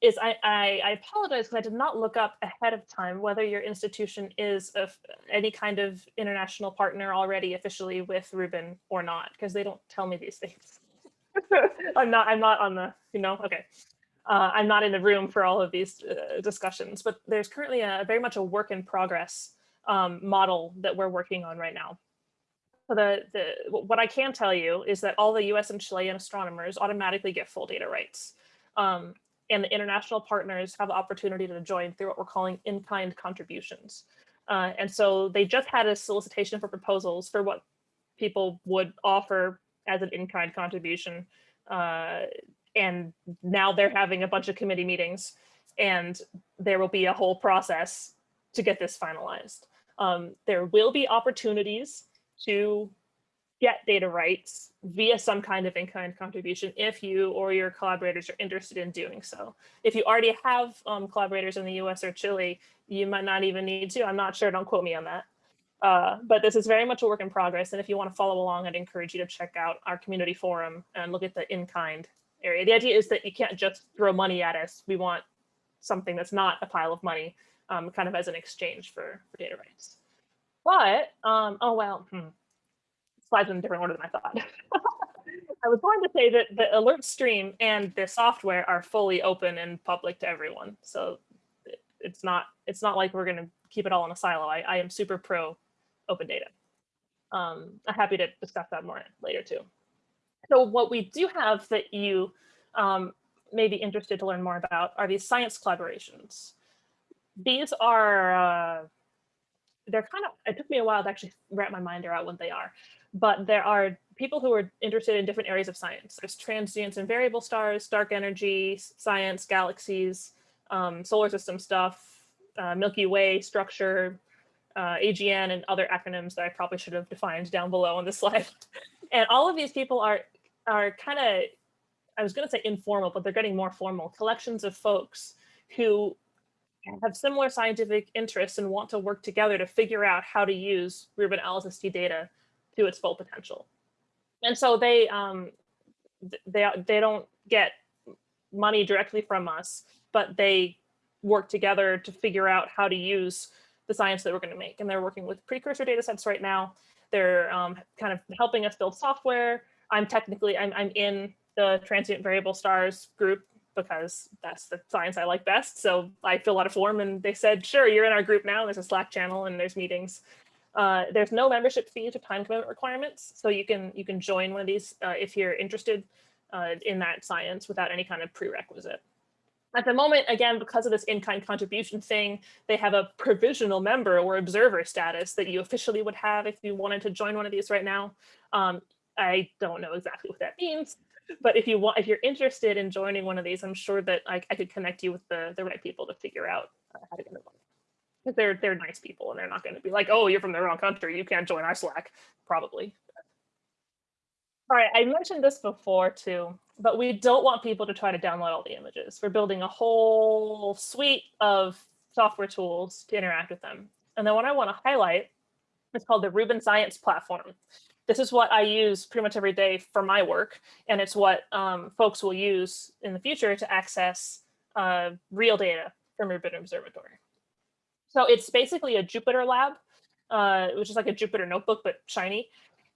is I, I, I apologize because I did not look up ahead of time whether your institution is of any kind of international partner already officially with Rubin or not, because they don't tell me these things. I'm not I'm not on the, you know, okay. Uh, I'm not in the room for all of these uh, discussions, but there's currently a very much a work in progress um, model that we're working on right now. So the, the, what I can tell you is that all the US and Chilean astronomers automatically get full data rights. Um, and the international partners have the opportunity to join through what we're calling in-kind contributions. Uh, and so they just had a solicitation for proposals for what people would offer as an in-kind contribution. Uh, and now they're having a bunch of committee meetings and there will be a whole process to get this finalized. Um, there will be opportunities to get data rights via some kind of in-kind contribution if you or your collaborators are interested in doing so. If you already have um, collaborators in the US or Chile, you might not even need to. I'm not sure, don't quote me on that. Uh, but this is very much a work in progress. And if you want to follow along, I'd encourage you to check out our community forum and look at the in-kind area. The idea is that you can't just throw money at us. We want something that's not a pile of money, um, kind of as an exchange for, for data rights. But, um, oh, well, hmm. Slides in a different order than I thought. I was going to say that the alert stream and the software are fully open and public to everyone. So it's not it's not like we're going to keep it all in a silo. I, I am super pro open data. Um, I'm happy to discuss that more later too. So what we do have that you um, may be interested to learn more about are these science collaborations. These are uh, they're kind of, it took me a while to actually wrap my mind around what they are, but there are people who are interested in different areas of science. There's transients and variable stars, dark energy, science, galaxies, um, solar system stuff, uh, Milky Way structure, uh, AGN and other acronyms that I probably should have defined down below on this slide. and all of these people are, are kind of, I was gonna say informal, but they're getting more formal, collections of folks who have similar scientific interests and want to work together to figure out how to use Rubin LSST data to its full potential. And so they um, they they don't get money directly from us, but they work together to figure out how to use the science that we're going to make. And they're working with precursor data sets right now. They're um, kind of helping us build software. I'm technically, I'm, I'm in the transient variable stars group because that's the science I like best. So I fill out a form and they said, sure, you're in our group now. There's a Slack channel and there's meetings. Uh, there's no membership fees or time commitment requirements. So you can you can join one of these uh, if you're interested uh, in that science without any kind of prerequisite. At the moment, again, because of this in-kind contribution thing, they have a provisional member or observer status that you officially would have if you wanted to join one of these right now. Um, I don't know exactly what that means, but if you want, if you're interested in joining one of these, I'm sure that I, I could connect you with the, the right people to figure out uh, how to get involved. They're they're nice people and they're not going to be like, oh, you're from the wrong country, you can't join our Slack, probably. All right, I mentioned this before too, but we don't want people to try to download all the images. We're building a whole suite of software tools to interact with them. And then what I want to highlight is called the Rubin Science Platform this is what I use pretty much every day for my work. And it's what um, folks will use in the future to access uh, real data from Rubin Observatory. So it's basically a Jupyter lab, uh, which is like a Jupyter notebook, but shiny,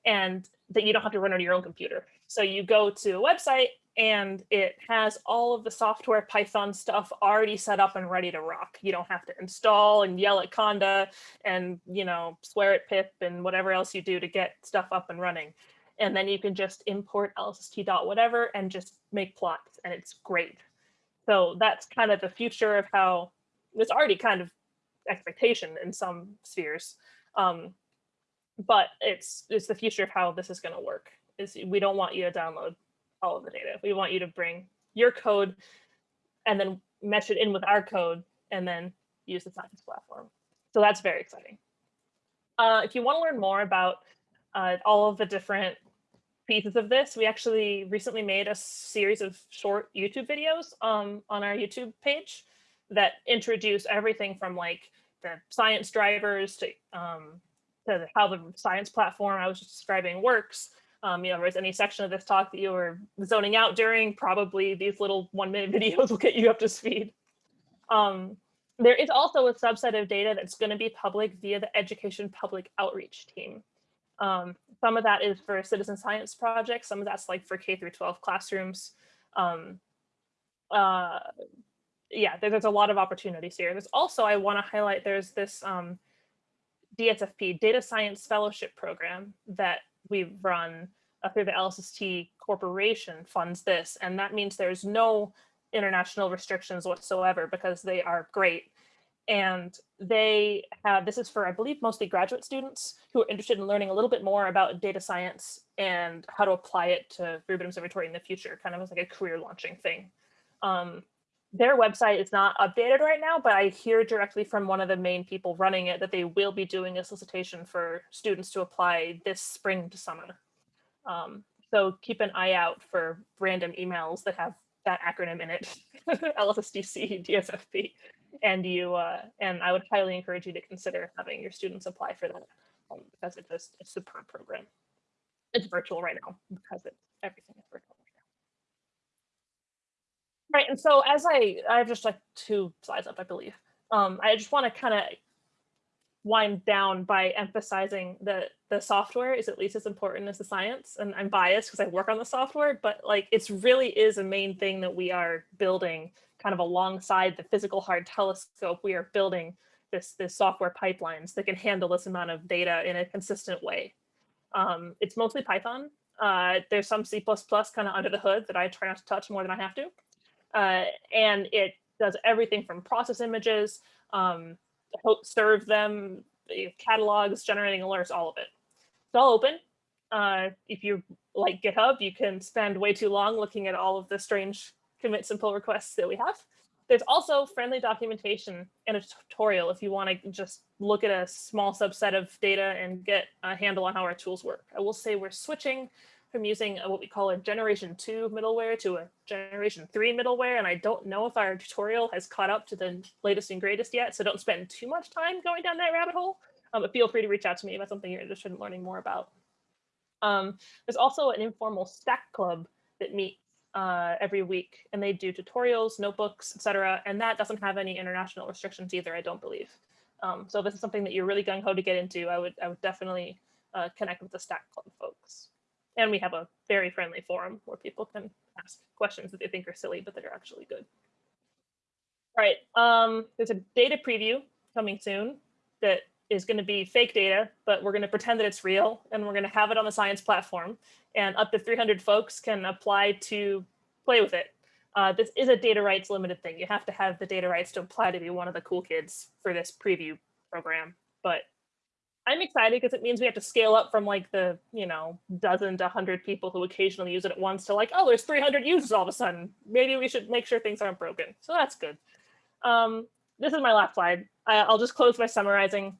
and that you don't have to run on your own computer. So you go to a website and it has all of the software Python stuff already set up and ready to rock. You don't have to install and yell at Conda and, you know, swear at pip and whatever else you do to get stuff up and running. And then you can just import dot whatever and just make plots and it's great. So that's kind of the future of how it's already kind of expectation in some spheres. Um, but it's it's the future of how this is going to work is we don't want you to download all of the data. We want you to bring your code and then mesh it in with our code and then use the science platform. So that's very exciting. Uh, if you want to learn more about uh, all of the different pieces of this, we actually recently made a series of short YouTube videos um, on our YouTube page that introduce everything from like the science drivers to, um, to how the science platform I was describing works, um, you know, if there's any section of this talk that you were zoning out during, probably these little one minute videos will get you up to speed. Um, there is also a subset of data that's going to be public via the education public outreach team. Um, some of that is for citizen science projects. Some of that's like for K through 12 classrooms. Um, uh, yeah, there, there's a lot of opportunities here. There's also, I want to highlight, there's this um, DSFP, Data Science Fellowship Program that we run uh, through the LSST Corporation funds this. And that means there's no international restrictions whatsoever because they are great. And they have, this is for, I believe, mostly graduate students who are interested in learning a little bit more about data science and how to apply it to Rubin Observatory in the future, kind of as like a career launching thing. Um, their website is not updated right now, but I hear directly from one of the main people running it that they will be doing a solicitation for students to apply this spring to summer. Um, so keep an eye out for random emails that have that acronym in it, LSSTC, DSFP, and you uh, and I would highly encourage you to consider having your students apply for that um, because it's a, a superb program. It's virtual right now because it's everything is virtual. Right, and so as I, I have just like two slides up, I believe. Um, I just want to kind of wind down by emphasizing that the software is at least as important as the science. And I'm biased because I work on the software, but like it's really is a main thing that we are building kind of alongside the physical hard telescope. We are building this, this software pipelines that can handle this amount of data in a consistent way. Um, it's mostly Python. Uh, there's some C++ kind of under the hood that I try not to touch more than I have to. Uh, and it does everything from process images, um, serve them, catalogs, generating alerts, all of it. It's all open. Uh, if you like GitHub, you can spend way too long looking at all of the strange commit simple requests that we have. There's also friendly documentation and a tutorial if you want to just look at a small subset of data and get a handle on how our tools work. I will say we're switching from using a, what we call a generation two middleware to a generation three middleware. And I don't know if our tutorial has caught up to the latest and greatest yet. So don't spend too much time going down that rabbit hole. Um, but feel free to reach out to me about something you're interested in learning more about. Um, there's also an informal stack club that meets uh, every week and they do tutorials, notebooks, etc. And that doesn't have any international restrictions either, I don't believe. Um, so if this is something that you're really gung ho to get into. I would, I would definitely uh, connect with the Stack Club folks. And we have a very friendly forum where people can ask questions that they think are silly, but that are actually good. All right, um, there's a data preview coming soon that is going to be fake data, but we're going to pretend that it's real and we're going to have it on the science platform and up to 300 folks can apply to play with it. Uh, this is a data rights limited thing. You have to have the data rights to apply to be one of the cool kids for this preview program, but I'm excited because it means we have to scale up from like the, you know, dozen to 100 people who occasionally use it at once to like, oh, there's 300 users all of a sudden. Maybe we should make sure things aren't broken. So that's good. Um, this is my last slide. I, will just close by summarizing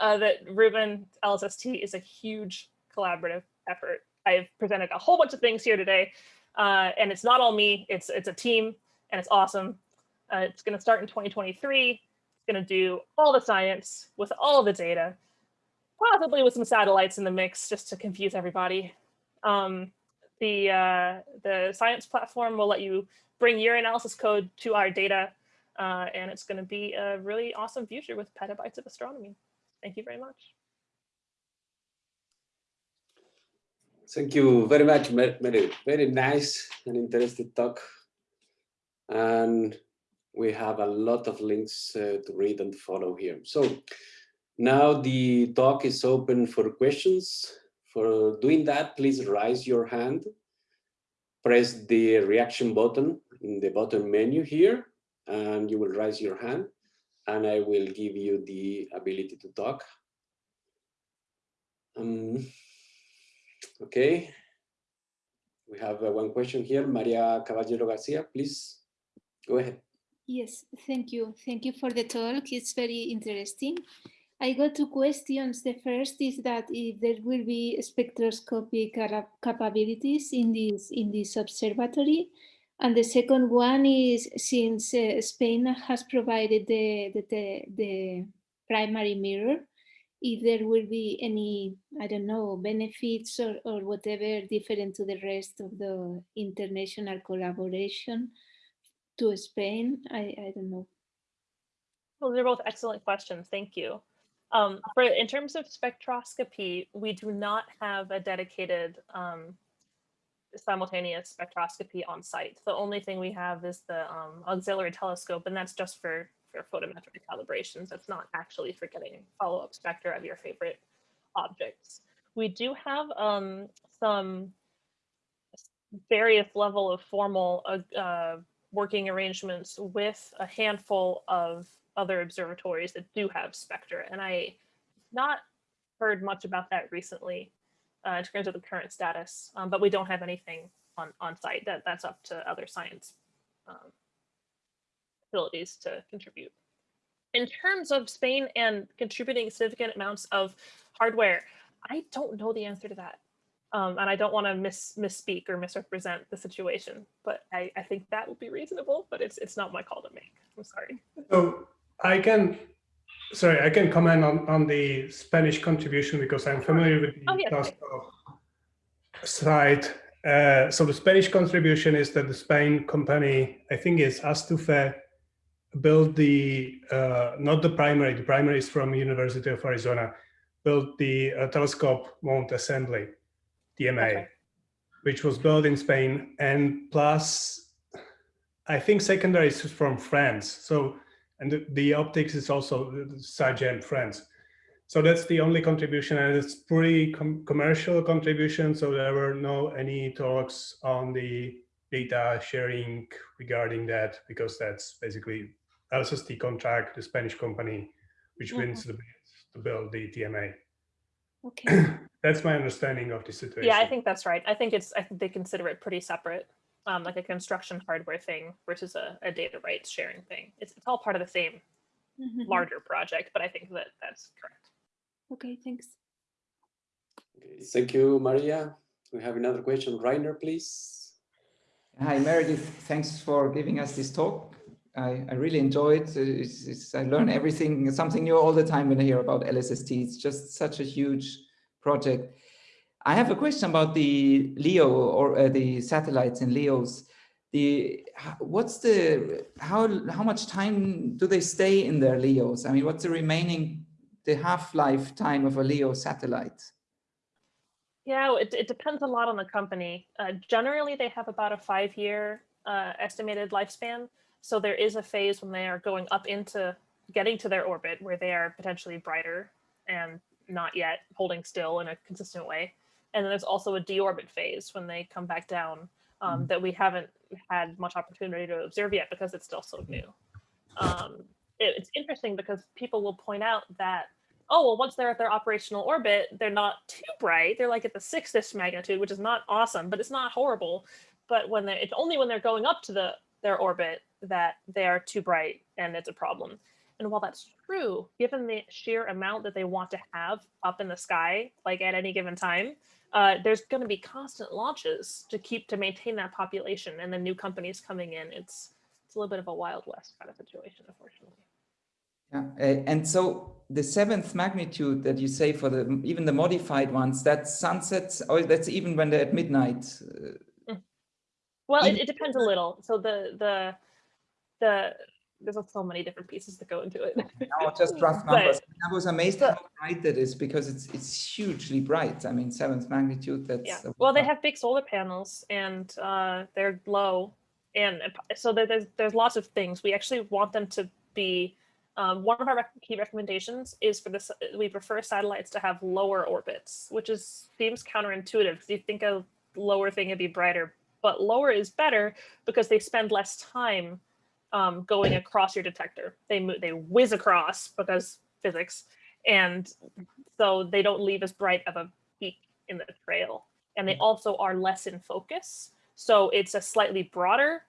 uh, that Rubin LSST is a huge collaborative effort. I've presented a whole bunch of things here today, uh, and it's not all me. It's it's a team, and it's awesome. Uh, it's going to start in 2023. It's going to do all the science with all the data possibly with some satellites in the mix just to confuse everybody. Um, the, uh, the science platform will let you bring your analysis code to our data, uh, and it's going to be a really awesome future with petabytes of astronomy. Thank you very much. Thank you very much, Mary. Very nice and interesting talk. And we have a lot of links uh, to read and follow here. So now the talk is open for questions. For doing that, please raise your hand, press the reaction button in the bottom menu here, and you will raise your hand, and I will give you the ability to talk. Um, okay, we have uh, one question here. Maria Caballero Garcia, please go ahead. Yes, thank you. Thank you for the talk. It's very interesting. I got two questions. The first is that if there will be spectroscopic capabilities in this in this observatory, and the second one is since uh, Spain has provided the, the, the, the primary mirror, if there will be any, I don't know, benefits or, or whatever different to the rest of the international collaboration to Spain, I, I don't know. Well, they're both excellent questions. Thank you. Um, for in terms of spectroscopy, we do not have a dedicated um, simultaneous spectroscopy on site. The only thing we have is the um, auxiliary telescope, and that's just for, for photometric calibrations. That's not actually for getting follow-up spectra of your favorite objects. We do have um, some various level of formal uh, uh, working arrangements with a handful of other observatories that do have spectra. And I not heard much about that recently uh, in terms of the current status, um, but we don't have anything on, on site. That, that's up to other science um, to contribute. In terms of Spain and contributing significant amounts of hardware, I don't know the answer to that. Um, and I don't want to miss misspeak or misrepresent the situation, but I, I think that would be reasonable, but it's it's not my call to make. I'm sorry. So I can, sorry, I can comment on, on the Spanish contribution because I'm familiar with the oh, yes. site. Uh, so the Spanish contribution is that the Spain company, I think is Astufe, built the, uh, not the primary, the primary is from University of Arizona, built the uh, telescope mount assembly, TMA, Okay. which was built in Spain. And plus, I think secondary is from France. So, and the, the optics is also Sagem France. So that's the only contribution and it's pretty com commercial contribution. So there were no any talks on the data sharing regarding that because that's basically LSST contract, the Spanish company, which mm-hmm. wins the bid to build the TMA. Okay. That's my understanding of the situation. Yeah, I think that's right. I think it's, I think they consider it pretty separate, um, like a construction hardware thing versus a, a data rights sharing thing. It's, it's all part of the same Mhm. larger project, but I think that that's correct. Okay, thanks. Okay, Thank you, Maria. We have another question. Reiner, please. Hi, Meredith. Thanks for giving us this talk. I, I really enjoyed it. It's, it's, I learn everything, something new all the time when I hear about LSST. It's just such a huge project. I have a question about the LEO or uh, the satellites in LEOs. The what's the how how much time do they stay in their LEOs? I mean, what's the remaining the half-life time of a LEO satellite? Yeah, it, it depends a lot on the company. Uh, generally, they have about a five-year uh, estimated lifespan. So there is a phase when they are going up into getting to their orbit where they are potentially brighter and not yet holding still in a consistent way. And then there's also a deorbit phase when they come back down um, that we haven't had much opportunity to observe yet because it's still so new. Um, it- it's interesting because people will point out that oh, well, once they're at their operational orbit, they're not too bright. They're like at the sixth magnitude, which is not awesome, but it's not horrible. But when they're, it's only when they're going up to the their orbit that they are too bright and it's a problem. And while that's true, given the sheer amount that they want to have up in the sky, like at any given time, uh, there's going to be constant launches to keep to maintain that population, and then new companies coming in. It's it's a little bit of a wild west kind of situation, unfortunately. Yeah, and so the seventh magnitude that you say for the even the modified ones, that's sunsets, or that's even when they're at midnight. uh, Well, it, it depends a little. So the the the there's so many different pieces that go into it. Now just rough But- numbers. I was amazed but- how bright that is because it's it's hugely bright. I mean, seventh magnitude. That's yeah. Well, they have big solar panels and uh, they're low, and uh, so there's there's lots of things. We actually want them to be. Um, one of our rec- key recommendations is for this. We prefer satellites to have lower orbits, which is seems counterintuitive because you think a lower thing would be brighter, but lower is better because they spend less time um, going across your detector. They move, they whiz across because physics, and so they don't leave as bright of a peak in the trail. And they also are less in focus, so it's a slightly broader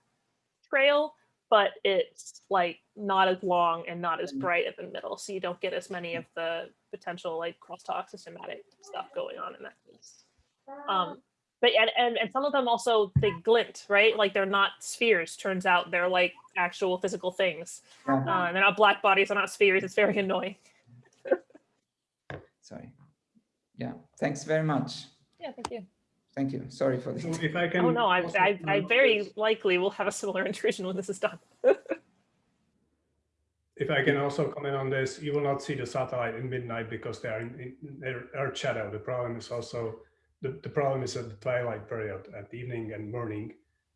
trail, but it's like not as long and not as bright in the middle, so you don't get as many of the potential like crosstalk systematic stuff going on in that case. Um, but and, and and some of them also they glint, right? Like they're not spheres. Turns out they're like actual physical things. Yeah, Uh, they're not black bodies. They're not spheres. It's very annoying. sorry. Yeah, thanks very much. Yeah, thank you. Thank you. Sorry for this. if I can. Oh no, I I, I very likely will have a similar intrusion when this is done. If I can also comment on this, you will not see the satellite in midnight because they are in, in their earth shadow. The problem is also, the, the problem is at the twilight period, at evening and morning.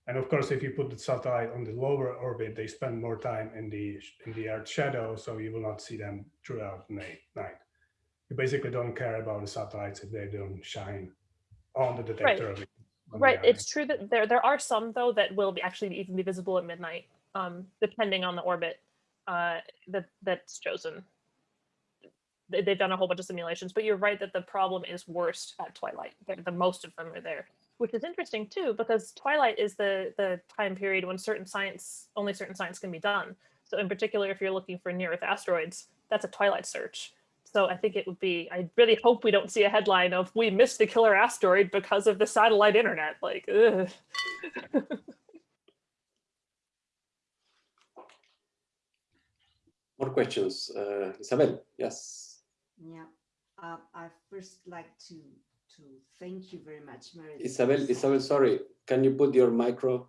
And of course, if you put the satellite on the lower orbit, they spend more time in the in the earth shadow, so you will not see them throughout the night. You basically don't care about the satellites if they don't shine on the detector. Right. are It's true that there there are some though that will be actually even be visible at midnight, um, depending on the orbit uh, that that's chosen. They, they've done a whole bunch of simulations, but you're right that the problem is worst at twilight. The, the most of them are there, which is interesting too, because twilight is the the time period when certain science only certain science can be done. So in particular, if you're looking for near Earth asteroids, that's a twilight search. So I think it would be, I really hope we don't see a headline of we missed the killer asteroid because of the satellite internet. Like. More questions. Uh, Isabel, yes. Yeah, uh, I first like to to thank you very much, Meredith. Isabel, Isabel, sorry, can you put your micro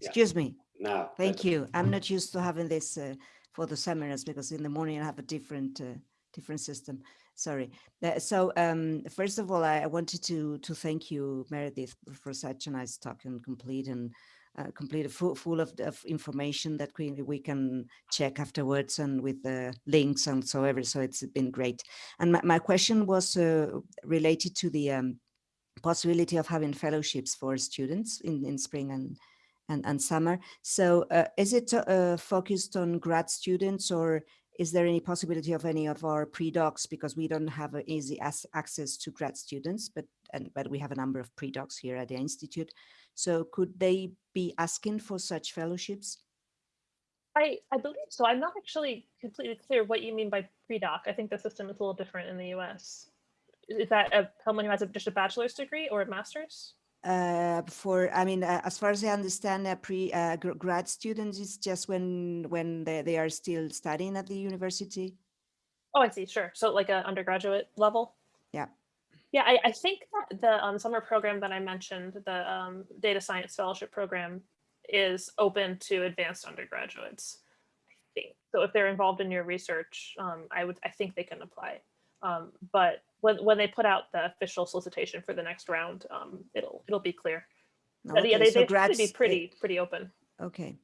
Yeah. Excuse me. now? Thank you. I'm not used to having this uh, for the seminars because in the morning I have a different uh, different system. Sorry. Uh, so um, first of all, I, I wanted to to thank you, Meredith, for such a nice talk and complete and uh, complete full full of, of information that we we can check afterwards and with the links and so ever. So it's been great. And my, my question was uh, related to the um, possibility of having fellowships for students in in spring and and, and summer. So uh, is it uh, focused on grad students or is there any possibility of any of our pre-docs because we don't have easy as access to grad students, but and but we have a number of pre-docs here at the Institute. So could they be asking for such fellowships? I, I believe so. I'm not actually completely clear what you mean by pre-doc. I think the system is a little different in the US. Is that a, someone who has a, just a bachelor's degree or a master's? uh, for, I mean, uh, as far as I understand, uh, pre uh, grad students is just when when they, they are still studying at the university. Oh, I see. Sure. So like a undergraduate level. Yeah. I, I think that the um, summer program that I mentioned, the um, data science fellowship program, is open to advanced undergraduates. I think so. If they're involved in your research, um, I would I think they can apply. Um, but when when they put out the official solicitation for the next round, um, it'll it'll be clear. But yeah, they so they grads, be pretty pretty open. Okay.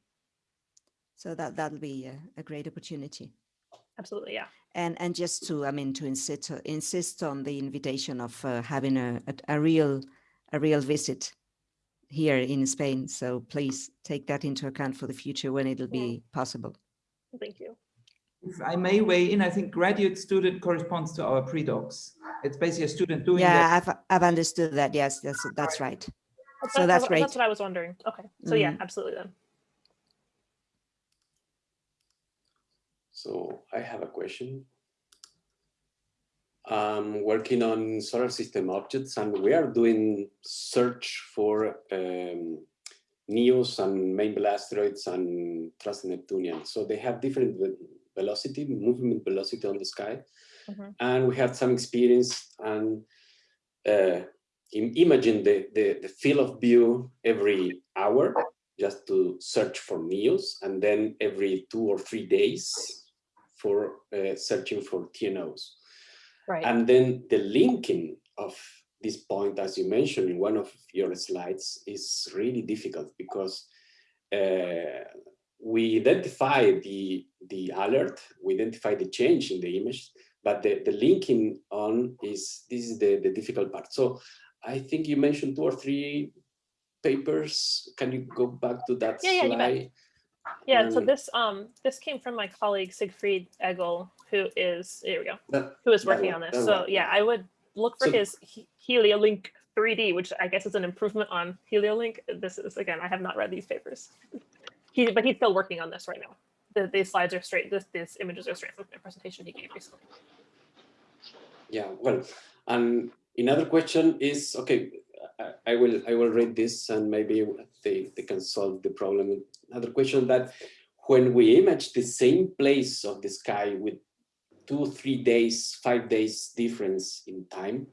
So that that'll be a, a great opportunity. Absolutely, yeah. And and just to, I mean, to insist insist on the invitation of uh, having a, a a real a real visit here in Spain. So please take that into account for the future when it'll be possible. Thank you. If I may weigh in, I think graduate student corresponds to our pre-docs. It's basically a student doing Yeah, that. I've I've understood that. Yes, that's that's right. So what- that's what- great. That's what I was wondering. Okay, so yeah, Mhm. absolutely then. So I have a question. I'm working on solar system objects and we are doing search for um, NEOs and main asteroids and Trans-Neptunian. So they have different velocity, movement velocity on the sky. Mhm. And we had some experience and uh, imagine the, the, the field of view every hour just to search for NEOs and then every two or three days for uh, searching for TNOs. Right. And then the linking of this point, as you mentioned in one of your slides, is really difficult because uh, we identify the, the alert, we identify the change in the image, but the, the linking on is, this is the, the difficult part. So I think you mentioned two or three papers. Can you go back to that Yeah, yeah, Yeah, so Um, this um this came from my colleague Siegfried Eggl, who is here we go, That- who is working one, on this. So one, yeah. I would look for So- his HelioLinC 3D, which I guess is an improvement on HelioLinC. This is again, I have not read these papers. He but he's still working on this right now. The, these slides are straight. This these images are straight from the presentation he gave recently. Yeah, well, and another question is, okay, I, I will I will read this and maybe they, they can solve the problem. Another question that when we image the same place of the sky with two, three days, five days difference in time,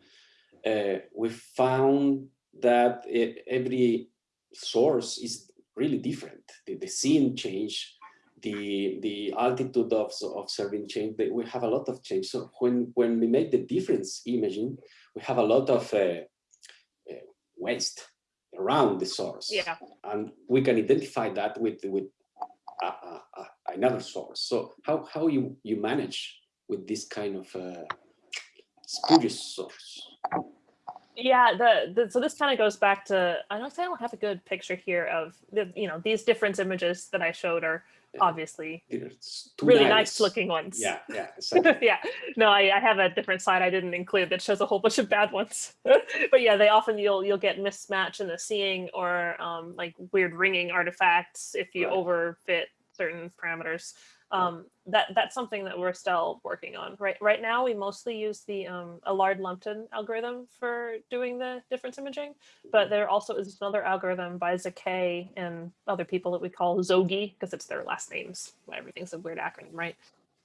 uh, we found that e- every source is really different. The, the scene change, the the altitude of observing change. We have a lot of change. So when when we make the difference imaging, we have a lot of uh, uh, waste around the source. Yeah. and we can identify that with with uh, uh, uh, another source. So how how you you manage with this kind of uh, spurious source? Yeah, the, the so this kind of goes back to I don't say I don't have a good picture here of the you know these different images that I showed are. Obviously really lines. nice looking ones. Yeah, yeah, exactly. yeah. No, I, I have a different slide I didn't include that shows a whole bunch of bad ones. but yeah, they often you'll you'll get mismatch in the seeing or um, like weird ringing artifacts if you Right. overfit certain parameters. Um, that that's something that we're still working on. Right right now, we mostly use the um, Alard Lupton algorithm for doing the difference imaging, but there also is another algorithm by Zackay and other people that we call ZOGY because it's their last names. Everything's a weird acronym, right?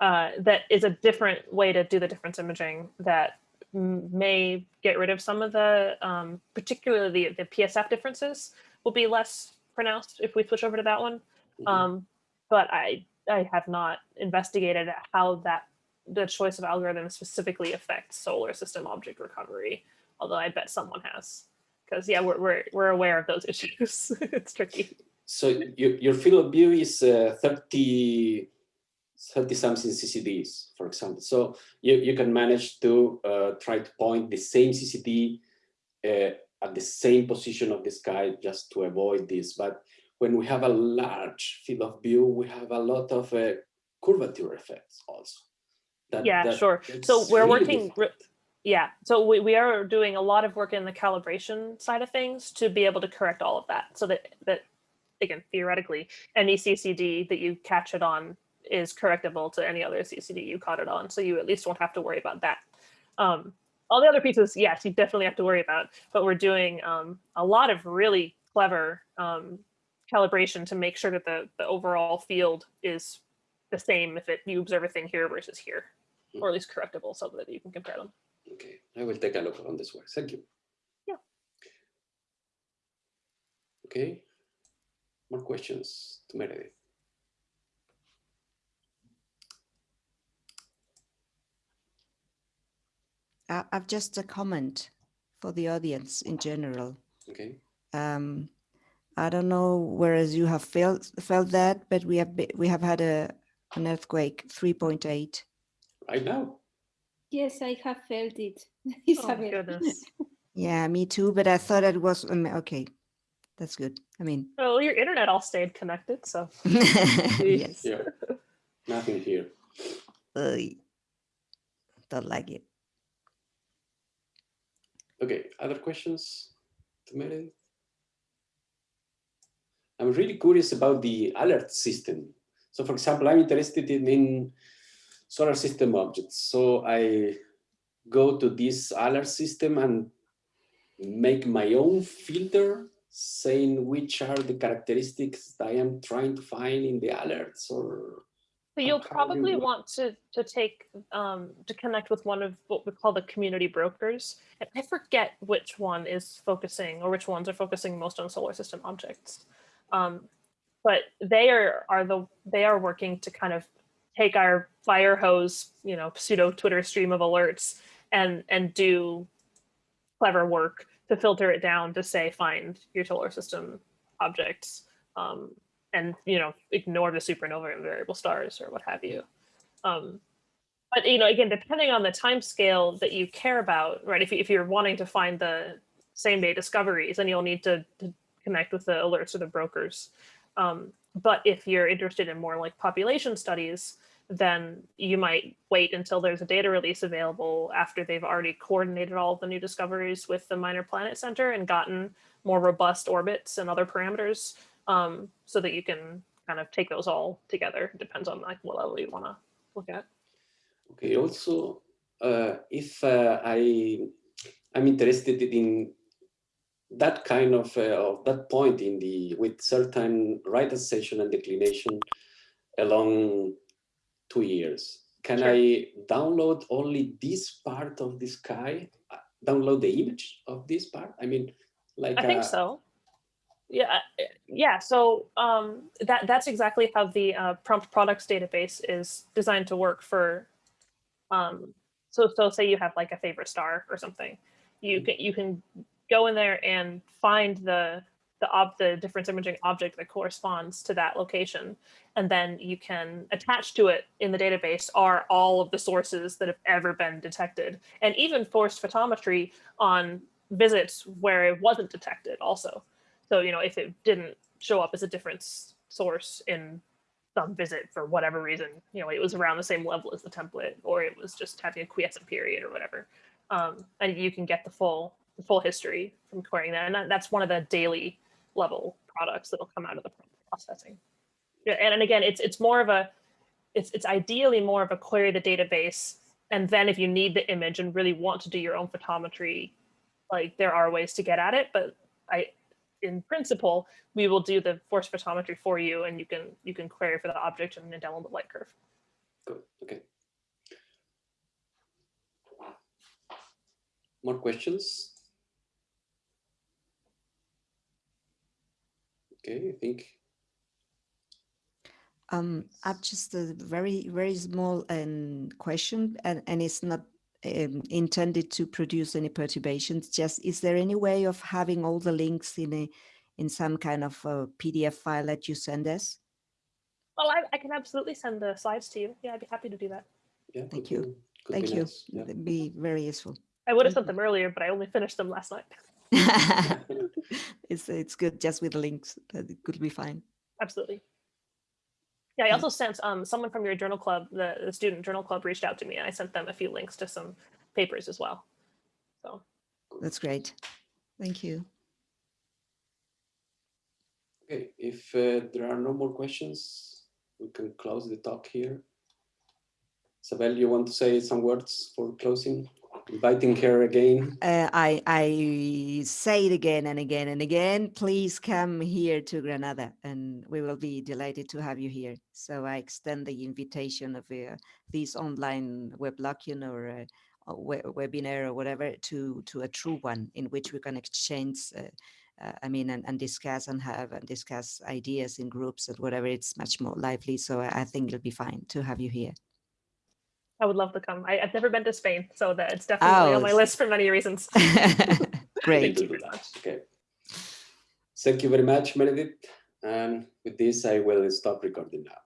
uh, that is a different way to do the difference imaging that may get rid of some of the, um, particularly the, the PSF differences will be less pronounced if we switch over to that one. Mhm. Um, but I, I have not investigated how that, the choice of algorithm specifically affects solar system object recovery, although I bet someone has. Because yeah, we're, we're, we're aware of those issues. it's tricky. So your, your field of view is uh, 30, 30 something CCDs, for example. So you, you can manage to uh, try to point the same CCD uh, at the same position of the sky just to avoid this. But when we have a large field of view, we have a lot of uh, curvature effects also. That- Yeah, that- sure. So we're really working, yeah, so we, we are doing a lot of work in the calibration side of things to be able to correct all of that. So that, that again, theoretically, any CCD that you catch it on is correctable to any other CCD you caught it on. So you at least won't have to worry about that. Um, all the other pieces, yes, you definitely have to worry about, but we're doing um, a lot of really clever um, calibration to make sure that the, the overall field is the same if it you observe a thing here versus here, or at least correctable so that you can compare them. Okay, I will take a look on this work. Thank you. Yeah. Okay. More questions to Meredith. I, I've just a comment for the audience in general. Okay. Um, I don't know whereas you have felt felt that, but we have we have had a an earthquake 3.8. Right now. Yes, I have felt it, Oh, Yeah, me too. But I thought it was um, okay. That's good. I mean, Well, your internet all stayed connected, so yes. Yeah. Nothing here. Ugh. don't like it. Okay, other questions to Meredith? I'm really curious about the alert system. So for example, I'm interested in, in solar system objects. So I go to this alert system and make my own filter saying which are the characteristics that I am trying to find in the alerts or So you'll probably want to to take um, to connect with one of what we call the community brokers. And I forget which one is focusing or which ones are focusing most on solar system objects. Um, but they are are the they are working to kind of take our fire hose, you know, pseudo Twitter stream of alerts and and do clever work to filter it down to say find your solar system objects um, and you know ignore the supernova and variable stars or what have you. Um, but you know again depending on the time scale that you care about right if, you, if you're wanting to find the same day discoveries then you'll need to, to connect with the alerts or the brokers um, but if you're interested in more like population studies then you might wait until there's a data release available after they've already coordinated all the new discoveries with the Minor Planet Center and gotten more robust orbits and other parameters um, so that you can kind of take those all together. Depends on like what level you want to look at. Okay, also, uh, if uh, I, I'm interested in that kind of, uh, of that point in the, with certain right ascension and declination along two years, can Sure. I download only this part of the sky? Uh, Download the image of this part? I mean, like. I think uh, so. Yeah, yeah. So um, that that's exactly how the uh, prompt products database is designed to work for. Um, so so say you have like a favorite star or something, you can you can go in there and find the the ob the difference imaging object that corresponds to that location, and then you can attach to it in the database are all of the sources that have ever been detected, and even forced photometry on visits where it wasn't detected also. So, you know, if it didn't show up as a different source in some visit for whatever reason, you know, it was around the same level as the template, or it was just having a quiescent period or whatever. Um, and you can get the full the full history from querying that. And that, that's one of the daily level products that'll come out of the processing. And, and again, it's it's more of a it's it's ideally more of a query the database. And then if you need the image and really want to do your own photometry, like there are ways to get at it, but I in principle, we will do the force photometry for you and you can you can query for the object and then download the light curve. Good, okay. more questions? Okay, I think Um, I've just a very, very small um, question, and, and it's not um, intended to produce any perturbations. Just, is there any way of having all the links in a, in some kind of a PDF file that you send us? Well, I, I can absolutely send the slides to you. Yeah, I'd be happy to do that. yeah. Thank you. be- Thank you. nice, yeah. That'd be very useful. I would have sent them earlier, but I only finished them last night. it's it's good just with the links. That it could be fine. Absolutely. Yeah, I also sent um, someone from your journal club, the, the student journal club reached out to me and I sent them a few links to some papers as well. So That's great. Thank you. Okay, if uh, there are no more questions, we can close the talk here. Isabel, you want to say some words for closing? Inviting her again. Uh, I I say it again and again and again. Please come here to Granada, and we will be delighted to have you here. So I extend the invitation of uh, this online weblocking or uh, a we- webinar or whatever to to a true one in which we can exchange. Uh, uh, I mean, and, and discuss and have and discuss ideas in groups and whatever. It's much more lively. So I think it'll be fine to have you here. I would love to come. I, I've never been to Spain, so that it's definitely on oh, my Oh, list for many reasons. Great. Thank you very much. Okay. Thank you very much, Meredith. And with this, I will stop recording now.